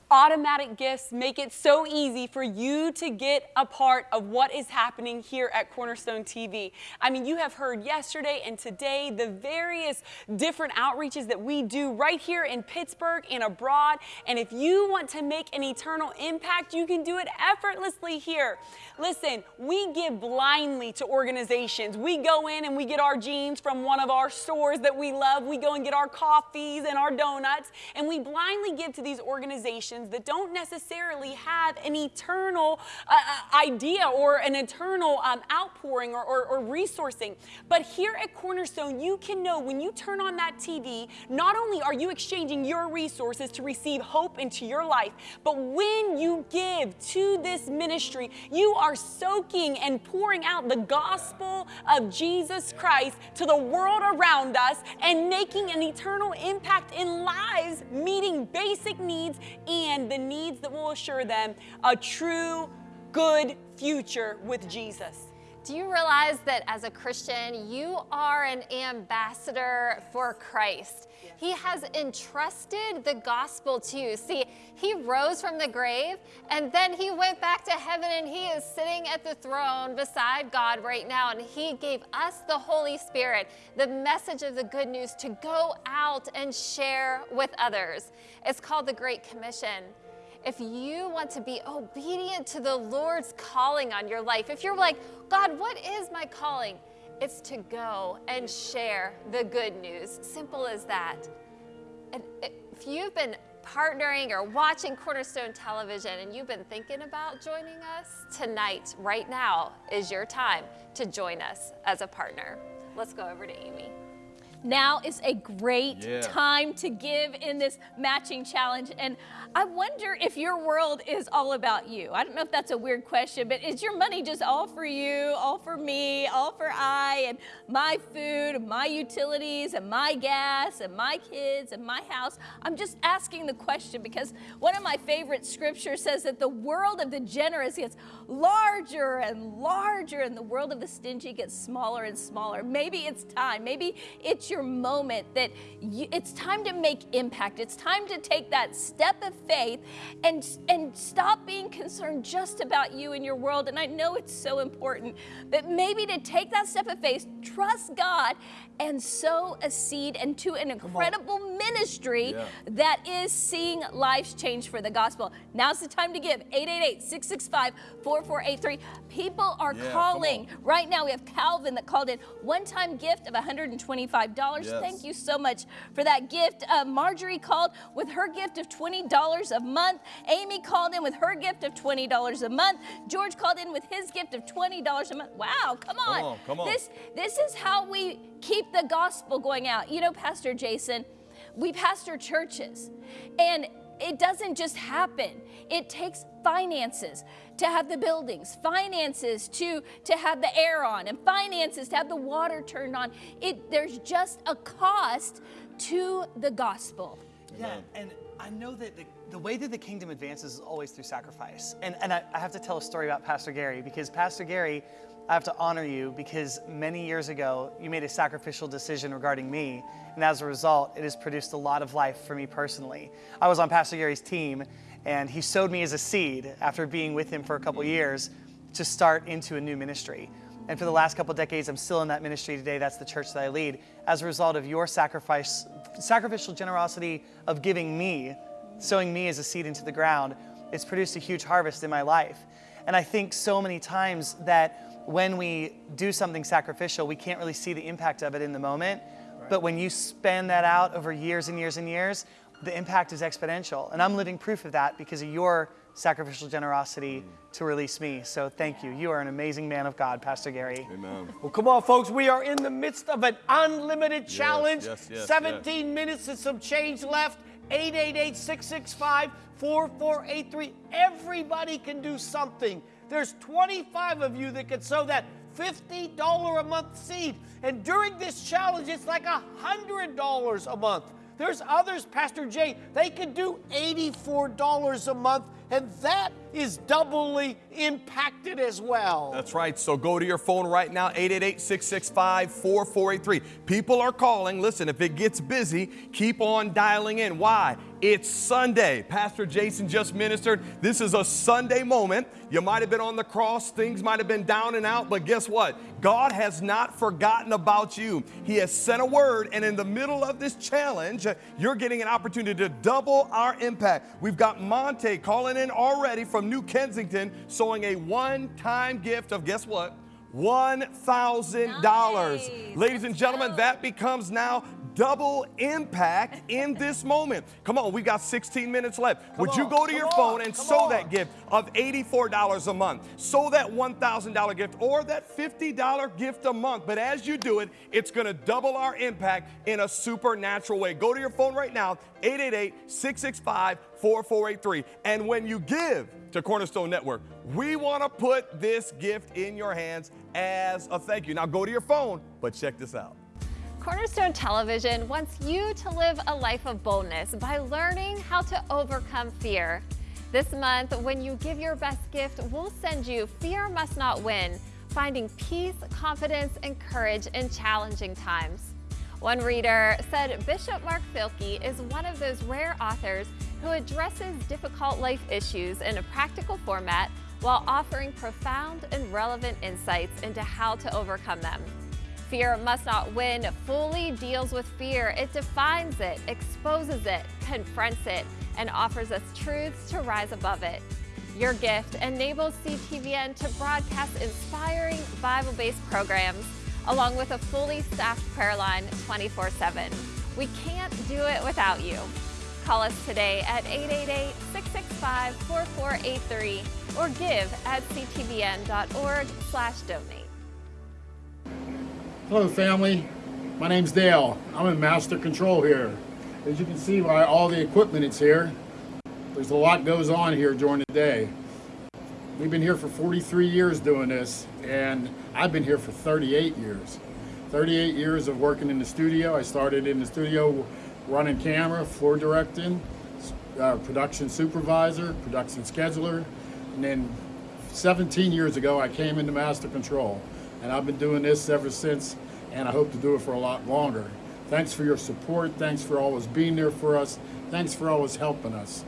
Automatic gifts make it so easy for you to get a part of what is happening here at Cornerstone TV. I mean, you have heard yesterday and today the various different outreaches that we do right here in Pittsburgh and abroad. And if you want to make an eternal impact, you can do it effortlessly here. Listen, we give blindly to organizations. We go in and we get our jeans from one of our stores that we love. We go and get our coffees and our donuts, and we blindly give to these organizations that don't necessarily have an eternal uh, uh, idea or an eternal um, outpouring or, or, or resourcing. But here at Cornerstone, you can know when you turn on that TV, not only are you exchanging your resources to receive hope into your life, but when you give to this ministry, you are soaking and pouring out the gospel of Jesus Christ to the world around us and making an eternal impact in lives, meeting basic needs and and the needs that will assure them a true, good future with Jesus.
Do you realize that as a Christian, you are an ambassador for Christ? He has entrusted the gospel to you. See, he rose from the grave and then he went back to heaven and he is sitting at the throne beside God right now. And he gave us the Holy Spirit, the message of the good news to go out and share with others. It's called the Great Commission if you want to be obedient to the Lord's calling on your life, if you're like, God, what is my calling? It's to go and share the good news. Simple as that. And if you've been partnering or watching Cornerstone Television and you've been thinking about joining us, tonight, right now, is your time to join us as a partner. Let's go over to Amy.
Now is a great
Yeah.
time to give in this matching challenge. And I wonder if your world is all about you. I don't know if that's a weird question, but is your money just all for you, all for me, all for I, and my food, and my utilities, and my gas, and my kids, and my house? I'm just asking the question because one of my favorite scriptures says that the world of the generous gets larger and larger, and the world of the stingy gets smaller and smaller. Maybe it's time. Maybe it's your moment that you, it's time to make impact. It's time to take that step of faith and, and stop being concerned just about you and your world. And I know it's so important, but maybe to take that step of faith, trust God, and sow a seed into an incredible ministry
Yeah.
that is seeing lives change for the gospel. Now's the time to give 888 665 4483. People are
Yeah,
calling. Right now, we have Calvin that called in one time gift of $125.
Yes.
Thank you so much for that gift. Uh, Marjorie called with her gift of $20 a month. Amy called in with her gift of $20 a month. George called in with his gift of $20 a month. Wow, come on.
on, come on.
This, this is how we keep the gospel going out. You know, Pastor Jason, we pastor churches, and it doesn't just happen. It takes finances to have the buildings, finances to, to have the air on, and finances to have the water turned on. It, there's just a cost to the gospel.
Yeah, and I know that the, the way that the kingdom advances is always through sacrifice. And, and I, I have to tell a story about Pastor Gary because Pastor Gary, I have to honor you because many years ago you made a sacrificial decision regarding me. And as a result, it has produced a lot of life for me personally. I was on Pastor Gary's team and he sowed me as a seed after being with him for a couple years to start into a new ministry. And for the last couple decades, I'm still in that ministry today. That's the church that I lead. As a result of your sacrifice, sacrificial generosity of giving me, sowing me as a seed into the ground, it's produced a huge harvest in my life. And I think so many times that when we do something sacrificial, we can't really see the impact of it in the moment. But when you span that out over years and years and years, the impact is exponential. And I'm living proof of that because of your sacrificial generosity to release me. So thank you. You are an amazing man of God, Pastor Gary.
Amen.
Well, come on, folks. We are in the midst of an unlimited challenge.
yes, yes,
17 minutes and some change left. 888 665 4483. Everybody can do something. There's 25 of you that can sow that $50 a month seed. And during this challenge, it's like $100 a month. There's others, Pastor Jay, they could do $84 a month, and that is doubly impacted as well.
That's right. So go to your phone right now, 888-665-4483. People are calling. Listen, if it gets busy, keep on dialing in. Why? It's Sunday. Pastor Jason just ministered. This is a Sunday moment. You might have been on the cross, things might have been down and out, but guess what? God has not forgotten about you. He has sent a word, and in the middle of this challenge, you're getting an opportunity to double our impact. We've got Monte calling in already from New Kensington, sowing a one time gift of guess what? $1,000. Ladies and gentlemen, that becomes now double impact in this moment. Come on, we got 16 minutes left. Would you go to
come
your
on,
phone and
come
sow
on.
that gift of $84 a month? Sow that $1,000 gift or that $50 gift a month. But as you do it, it's going to double our impact in a supernatural way. Go to your phone right now, 888 665 4483. And when you give to Cornerstone Network, we want to put this gift in your hands as a thank you. Now go to your phone, but check this out.
Cornerstone Television wants you to live a life of boldness by learning how to overcome fear. This month, when you give your best gift, we'll send you Fear Must Not Win Finding Peace, Confidence, and Courage in Challenging Times. One reader said Bishop Mark Filkey is one of those rare authors who addresses difficult life issues in a practical format while offering profound and relevant insights into how to overcome them. Fear Must Not Win fully deals with fear. It defines it, exposes it, confronts it, and offers us truths to rise above it. Your gift enables CTVN to broadcast inspiring Bible based programs along with a fully staffed prayer line 24 7. We can't do it without you. Call us today at 888 665 4483 or give at ctvn.org slash donate.
Hello family, my name's Dale. I'm in master control here. As you can see by all the equipment that's here, there's a lot goes on here during the day. We've been here for 43 years doing this and I've been here for 38 years. 38 years of working in the studio. I started in the studio running camera, floor directing, uh, production supervisor, production scheduler, and then 17 years ago I came into master control and I've been doing this ever since and I hope to do it for a lot longer. Thanks for your support. Thanks for always being there for us. Thanks for always helping us.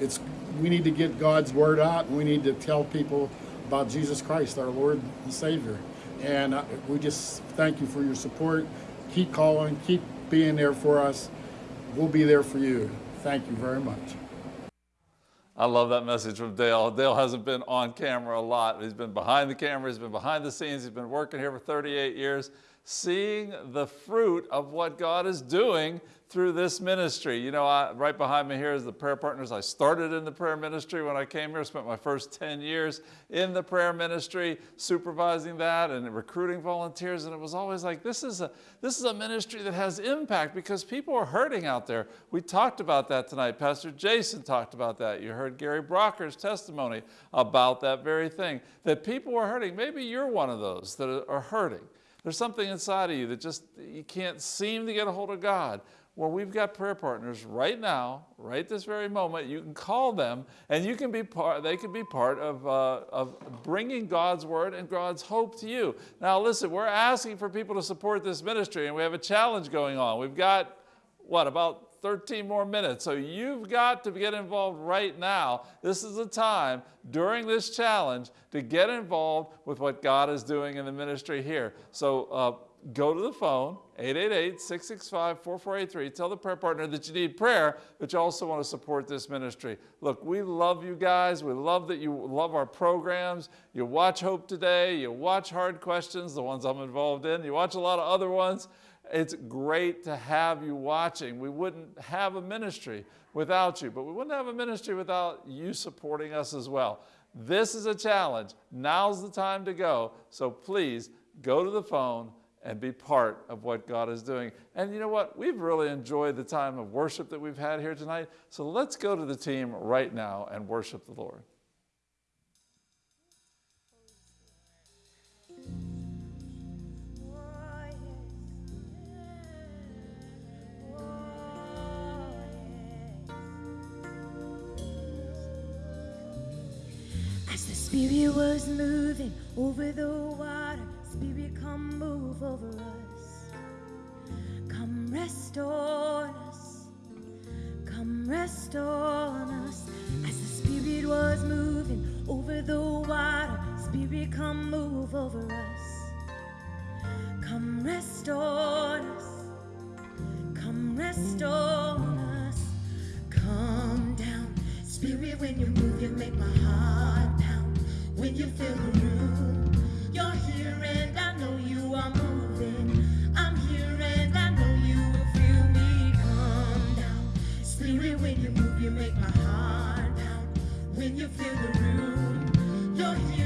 It's we need to get God's word out. We need to tell people about Jesus Christ, our Lord and Savior. And we just thank you for your support. Keep calling, keep being there for us. We'll be there for you. Thank you very much.
I love that message from Dale. Dale hasn't been on camera a lot. He's been behind the camera, he's been behind the scenes, he's been working here for 38 years, seeing the fruit of what God is doing through this ministry. You know, I, right behind me here is the prayer partners. I started in the prayer ministry when I came here, spent my first 10 years in the prayer ministry, supervising that and recruiting volunteers. And it was always like, this is a, this is a ministry that has impact because people are hurting out there. We talked about that tonight. Pastor Jason talked about that. You heard Gary Brocker's testimony about that very thing, that people are hurting. Maybe you're one of those that are hurting. There's something inside of you that just, you can't seem to get a hold of God. Well, we've got prayer partners right now, right this very moment. You can call them and you can be part, they can be part of, uh, of bringing God's word and God's hope to you. Now, listen, we're asking for people to support this ministry and we have a challenge going on. We've got, what, about 13 more minutes. So you've got to get involved right now. This is the time during this challenge to get involved with what God is doing in the ministry here. So uh, go to the phone, 888-665-4483. Tell the prayer partner that you need prayer, but you also want to support this ministry. Look, we love you guys. We love that you love our programs. You watch Hope Today. You watch Hard Questions, the ones I'm involved in. You watch a lot of other ones. It's great to have you watching. We wouldn't have a ministry without you, but we wouldn't have a ministry without you supporting us as well. This is a challenge. Now's the time to go. So please go to the phone and be part of what God is doing. And you know what? We've really enjoyed the time of worship that we've had here tonight. So let's go to the team right now and worship the Lord.
As the Spirit was moving over the water, Spirit, come move over us. Come rest on us. Come rest on us. As the Spirit was moving over the water, Spirit, come move over us. Come rest on us. Come rest on us. Come down. Spirit, when you move, you make my heart pound. When you fill the room, When you fill the room, you're here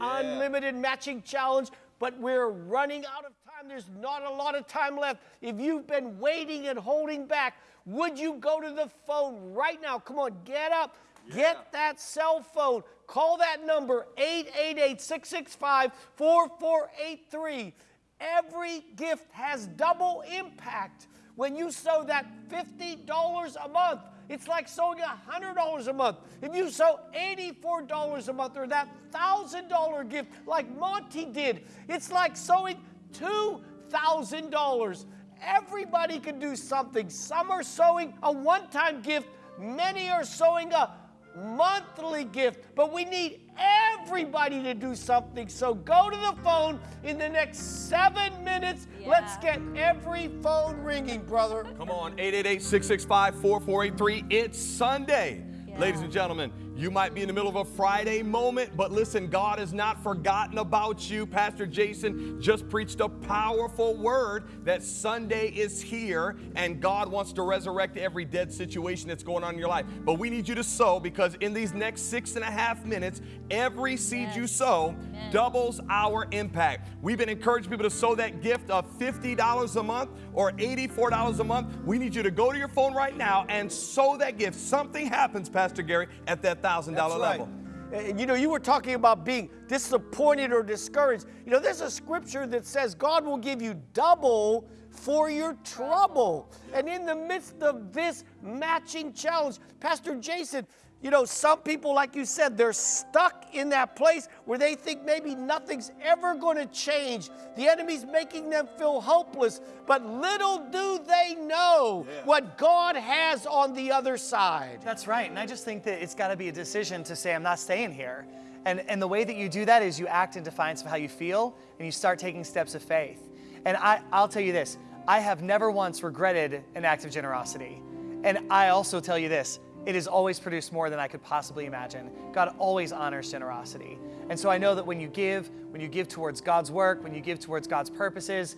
an unlimited matching challenge, but we're running out of time. There's not a lot of time left. If you've been waiting and holding back, would you go to the phone right now? Come on, get up. Get that cell phone. Call that number 888 665 4483. Every gift has double impact. When you sow that $50 a month, it's like sowing $100 a month. If you sow $84 a month or that $1,000 gift like Monty did, it's like sowing $2,000. Everybody can do something. Some are sowing a one time gift, many are sowing a monthly gift, but we need everybody to do something. So go to the phone in the next seven minutes. Let's get every phone ringing, brother.
Come on, 888 665 4483. It's Sunday. Ladies and gentlemen, you might be in the middle of a Friday moment, but listen, God has not forgotten about you. Pastor Jason just preached a powerful word that Sunday is here and God wants to resurrect every dead situation that's going on in your life. But we need you to sow because in these next six and a half minutes, every seed you sow doubles our impact. We've been encouraging people to sow that gift of $50 a month or $84 a month. We need you to go to your phone right now and sow that gift. Something happens, Pastor Gary, at that $1,000
That's right.
level.
And you know, you were talking about being disappointed or discouraged. You know, there's a scripture that says God will give you double for your trouble. And in the midst of this matching challenge, Pastor Jason, you know, some people, like you said, they're stuck in that place where they think maybe nothing's ever going to change. The enemy's making them feel hopeless. But little do they know what God has on the other side.
That's right. And I just think that it's got to be a decision to say, I'm not staying here. And, and the way that you do that is you act in defiance of how you feel and you start taking steps of faith. And I, I'll tell you this I have never once regretted an act of generosity. And I also tell you this it has always produced more than I could possibly imagine. God always honors generosity. And so I know that when you give, when you give towards God's work, when you give towards God's purposes,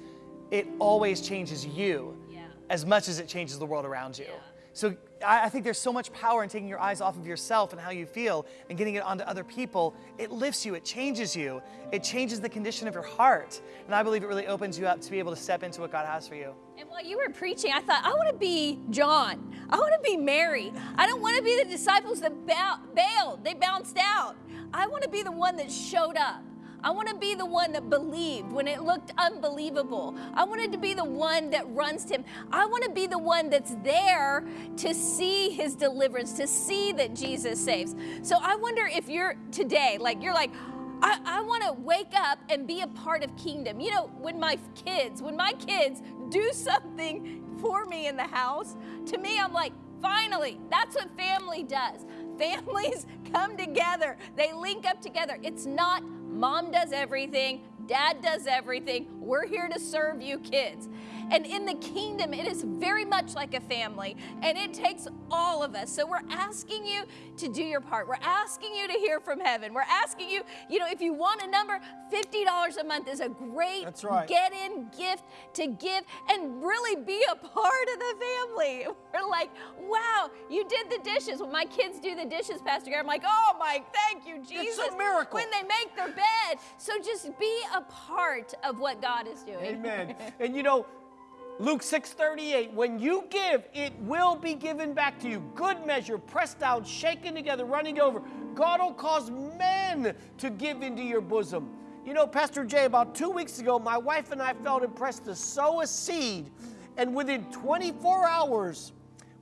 it always changes you as much as it changes the world around you. So I, think there's so much power in taking your eyes off of yourself and how you feel and getting it onto other people. It lifts you, it changes you, it changes the condition of your heart. And I believe it really opens you up to be able to step into what God has for you.
And while you were preaching, I thought, I want to be John. I want to be Mary. I don't want to be the disciples that bailed, they bounced out. I want to be the one that showed up. I want to be the one that believed when it looked unbelievable. I wanted to be the one that runs to him. I want to be the one that's there to see his deliverance, to see that Jesus saves. So I wonder if you're today, like, you're like, I, I want to wake up and be a part of kingdom. You know, when my kids, when my kids do something for me in the house, to me, I'm like, finally, that's what family does. Families [LAUGHS] come together, they link up together. It's not mom does everything, dad does everything. We're here to serve you kids. And in the kingdom, it is very much like a family, and it takes all of us. So we're asking you to do your part. We're asking you to hear from heaven. We're asking you, you know, if you want a number, $50 a month is a great
right.
get in gift to give and really be a part of the family. [LAUGHS] We're like, wow, you did the dishes. When my kids do the dishes, Pastor Gary, I'm like, oh my, thank you, Jesus.
It's a miracle.
When they make their bed. So just be a part of what God is doing.
Amen. [LAUGHS] and you know, Luke 6:38, when you give, it will be given back to you. Good measure, pressed down, shaken together, running over. God will cause men to give into your bosom. You know, Pastor Jay, about two weeks ago, my wife and I felt impressed to sow a seed, and within 24 hours,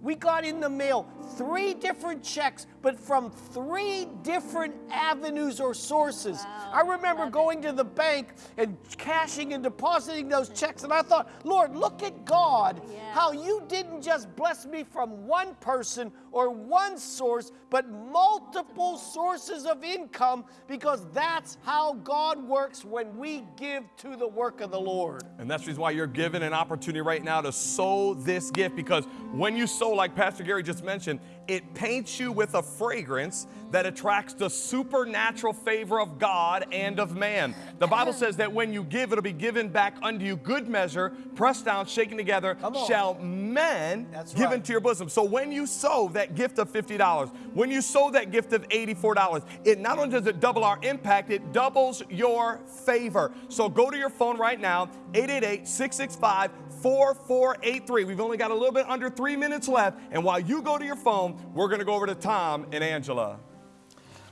we got in the mail three different checks, but from three different avenues or sources. I remember going to the bank and cashing and depositing those checks, and I thought, Lord, look at God, how you didn't just bless me from one person or one source, but multiple sources of income, because that's how God works when we give to the work of the Lord.
And that's the reason why you're given an opportunity right now to sow this gift because when you sow, like Pastor Gary just mentioned, it paints you with a fragrance that attracts the supernatural favor of God and of man. The Bible says that when you give, it'll be given back unto you good measure, pressed down, shaken together, shall men
That's
give
right.
into your bosom. So when you sow that gift of $50, when you sow that gift of $84, it not only does it double our impact, it doubles your favor. So go to your phone right now, 888-665-4483. We've only got a little bit under three minutes left. And while you go to your phone, we're going to go over to Tom and Angela.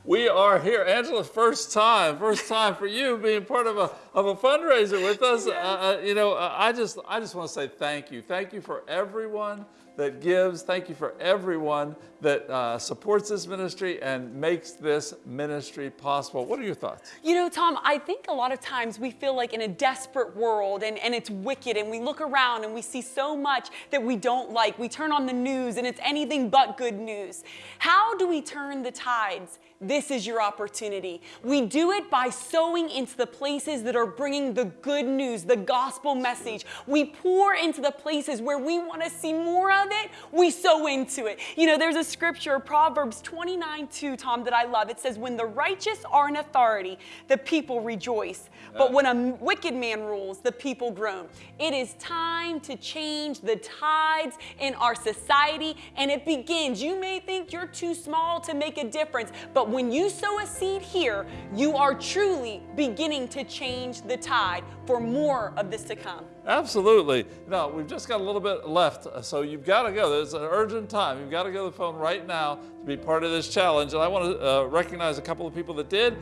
We are here, Angela. First time, first time for you being part of a of a fundraiser with us. Uh, uh, you know, I just I just want to say thank you, thank you for everyone that gives. Thank you for everyone that uh, supports this ministry and makes this ministry possible. What are your thoughts?
You know, Tom, I think a lot of times we feel like in a desperate world and, and it's wicked and we look around and we see so much that we don't like. We turn on the news and it's anything but good news. How do we turn the tides? This is your opportunity. We do it by sowing into the places that are bringing the good news, the gospel message. We pour into the places where we want to see more of it. We sow into it. You know, there's a scripture, Proverbs 29 2, Tom, that I love. It says, When the righteous are in authority, the people rejoice. But when a wicked man rules, the people groan. It is time to change the tides in our society, and it begins. You may think you're too small to make a difference, but when you sow a seed here, you are truly beginning to change the tide for more of this to come.
Absolutely. No, we've just got a little bit left, uh, so you've got to go. There's an urgent time. You've got to go to the phone right now to be part of this challenge. And I want to uh, recognize a couple of people that did.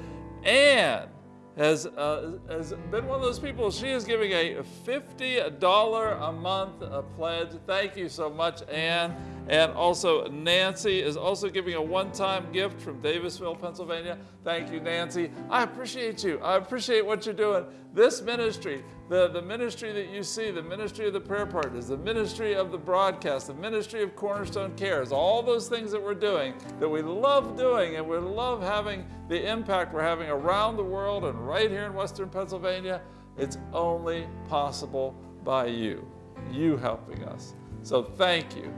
Anne has, uh, has been one of those people. She is giving a $50 a month uh, pledge. Thank you so much, Anne. And also, Nancy is also giving a one time gift from Davisville, Pennsylvania. Thank you, Nancy. I appreciate you. I appreciate what you're doing. This ministry, the, the ministry that you see, the ministry of the prayer partners, the ministry of the broadcast, the ministry of Cornerstone Cares, all those things that we're doing that we love doing and we love having the impact we're having around the world and right here in Western Pennsylvania, it's only possible by you, you helping us. So thank you.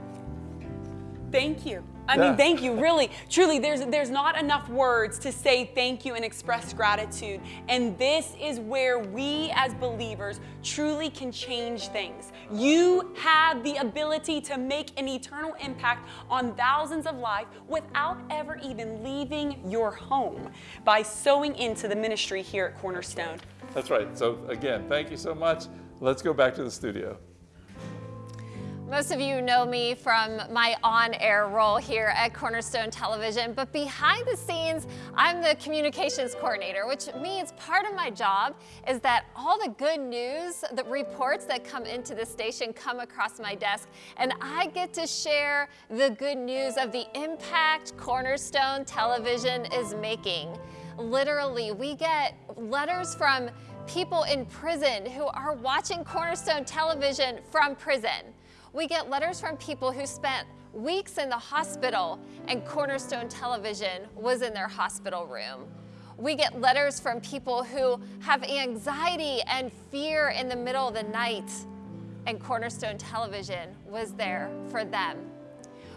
Thank you. I
Yeah.
mean, thank you. Really, truly, there's there's not enough words to say thank you and express gratitude. And this is where we as believers truly can change things. You have the ability to make an eternal impact on thousands of lives without ever even leaving your home by sowing into the ministry here at Cornerstone.
That's right. So again, thank you so much. Let's go back to the studio.
Most of you know me from my on-air role here at Cornerstone Television, but behind the scenes, I'm the communications coordinator, which means part of my job is that all the good news, the reports that come into the station come across my desk, and I get to share the good news of the impact Cornerstone Television is making. Literally, we get letters from people in prison who are watching Cornerstone Television from prison. We get letters from people who spent weeks in the hospital and Cornerstone Television was in their hospital room. We get letters from people who have anxiety and fear in the middle of the night and Cornerstone Television was there for them.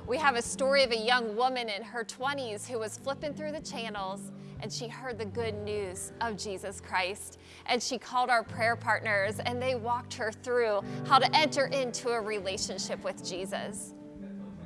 We have a story of a young woman in her 20s who was flipping through the channels and she heard the good news of Jesus Christ. And she called our prayer partners and they walked her through how to enter into a relationship with Jesus.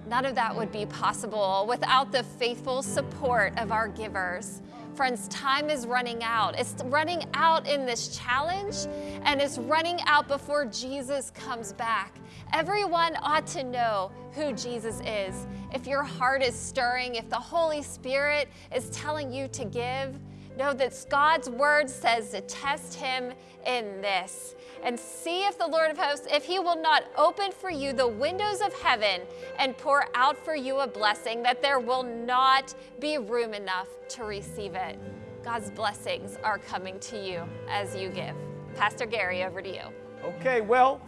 None of that would be possible without the faithful support of our givers. Friends, time is running out. It's running out in this challenge, and it's running out before Jesus comes back. Everyone ought to know who Jesus is. If your heart is stirring, if the Holy Spirit is telling you to give, know that God's word says to test him in this and see if the Lord of hosts, if he will not open for you the windows of heaven and pour out for you a blessing, that there will not be room enough to receive it. God's blessings are coming to you as you give. Pastor Gary, over to you.
Okay, well,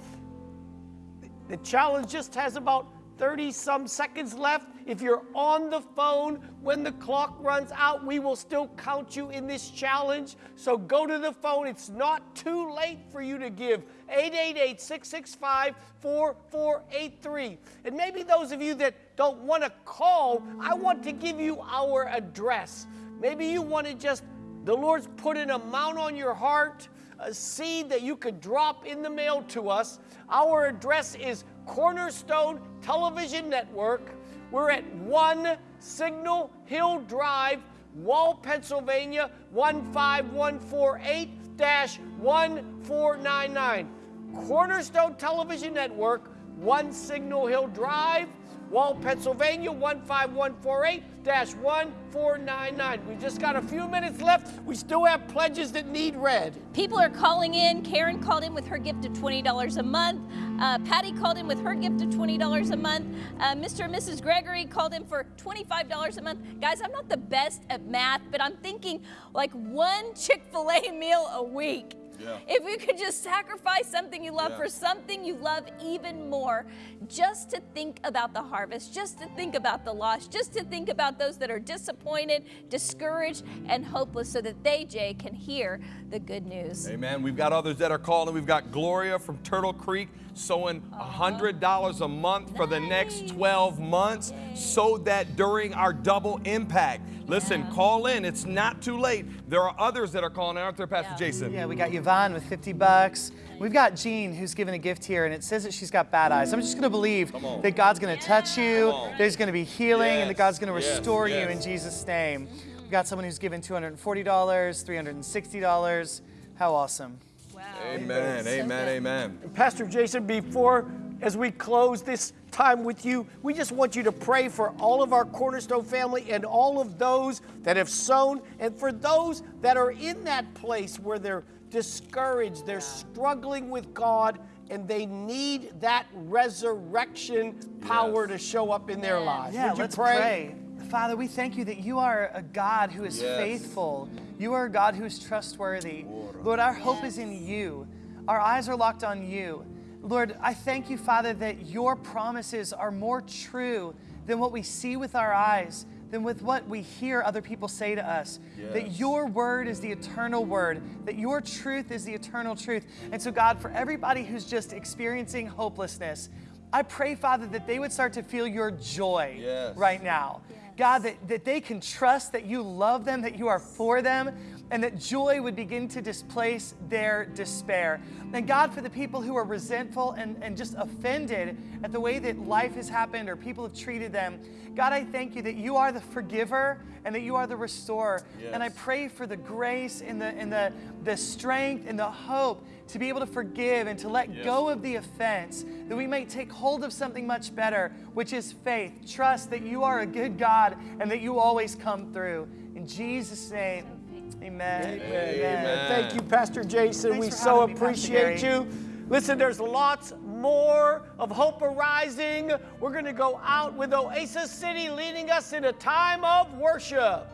the challenge just has about 30 some seconds left. If you're on the phone when the clock runs out, we will still count you in this challenge. So go to the phone. It's not too late for you to give. 888 665 4483. And maybe those of you that don't want to call, I want to give you our address. Maybe you want to just, the Lord's put an amount on your heart, a seed that you could drop in the mail to us. Our address is Cornerstone Television Network. We're at 1 Signal Hill Drive, Wall, Pennsylvania 15148 1499. Cornerstone Television Network, 1 Signal Hill Drive, Wall, Pennsylvania 15148 1499. We just got a few minutes left. We still have pledges that need read.
People are calling in. Karen called in with her gift of $20 a month. Uh, Patty called in with her gift of $20 a month. Uh, Mr. and Mrs. Gregory called in for $25 a month. Guys, I'm not the best at math, but I'm thinking like one Chick fil A [LAUGHS] meal a week.
Yeah.
If you could just sacrifice something you love
Yeah.
for something you love even more, just to think about the harvest, just to think about the loss, just to think about those that are disappointed, discouraged, and hopeless so that they, Jay, can hear the good news.
Amen. We've got others that are calling. We've got Gloria from Turtle Creek sowing $100 a month for the next 12 months so that during our double impact. Listen, call in. It's not too late. There are others that are calling, aren't there, Pastor Jason?
Yeah, we got Yvonne with 50 bucks. We've got Jean who's given a gift here, and it says that she's got bad eyes. I'm just going to believe that God's going to touch you, there's going to be healing, and that God's going to
yes,
restore you
yes.
in Jesus' name. We've got someone who's given $240, $360. How awesome.
Amen, amen, amen.
Pastor Jason, before as we close this time with you, we just want you to pray for all of our Cornerstone family and all of those that have sown, and for those that are in that place where they're discouraged, they're struggling with God, and they need that resurrection power to show up in their lives.
Yeah,
Would you
let's pray? Father, we thank you that you are a God who is
Yes.
faithful. You are a God who is trustworthy. Lord, our hope is in you. Our eyes are locked on you. Lord, I thank you, Father, that your promises are more true than what we see with our eyes, than with what we hear other people say to us. That your word is the eternal word, that your truth is the eternal truth. And so, God, for everybody who's just experiencing hopelessness, I pray, Father, that they would start to feel your joy
Yes.
right now. God, that, that they can trust that you love them, that you are for them, and that joy would begin to displace their despair. And God, for the people who are resentful and, and just offended at the way that life has happened or people have treated them, God, I thank you that you are the forgiver and that you are the restorer. And I pray for the grace and the, and the, the strength and the hope to be able to forgive and to let
Yes.
go of the offense, that we might take hold of something much better, which is faith. Trust that you are a good God and that you always come through. In Jesus' name, amen.
Amen. Thank you, Pastor Jason.
Thanks
we so
having me, Pastor
appreciate you. Listen, there's lots more of Hope Arising. We're going to go out with Oasis City leading us in a time of worship.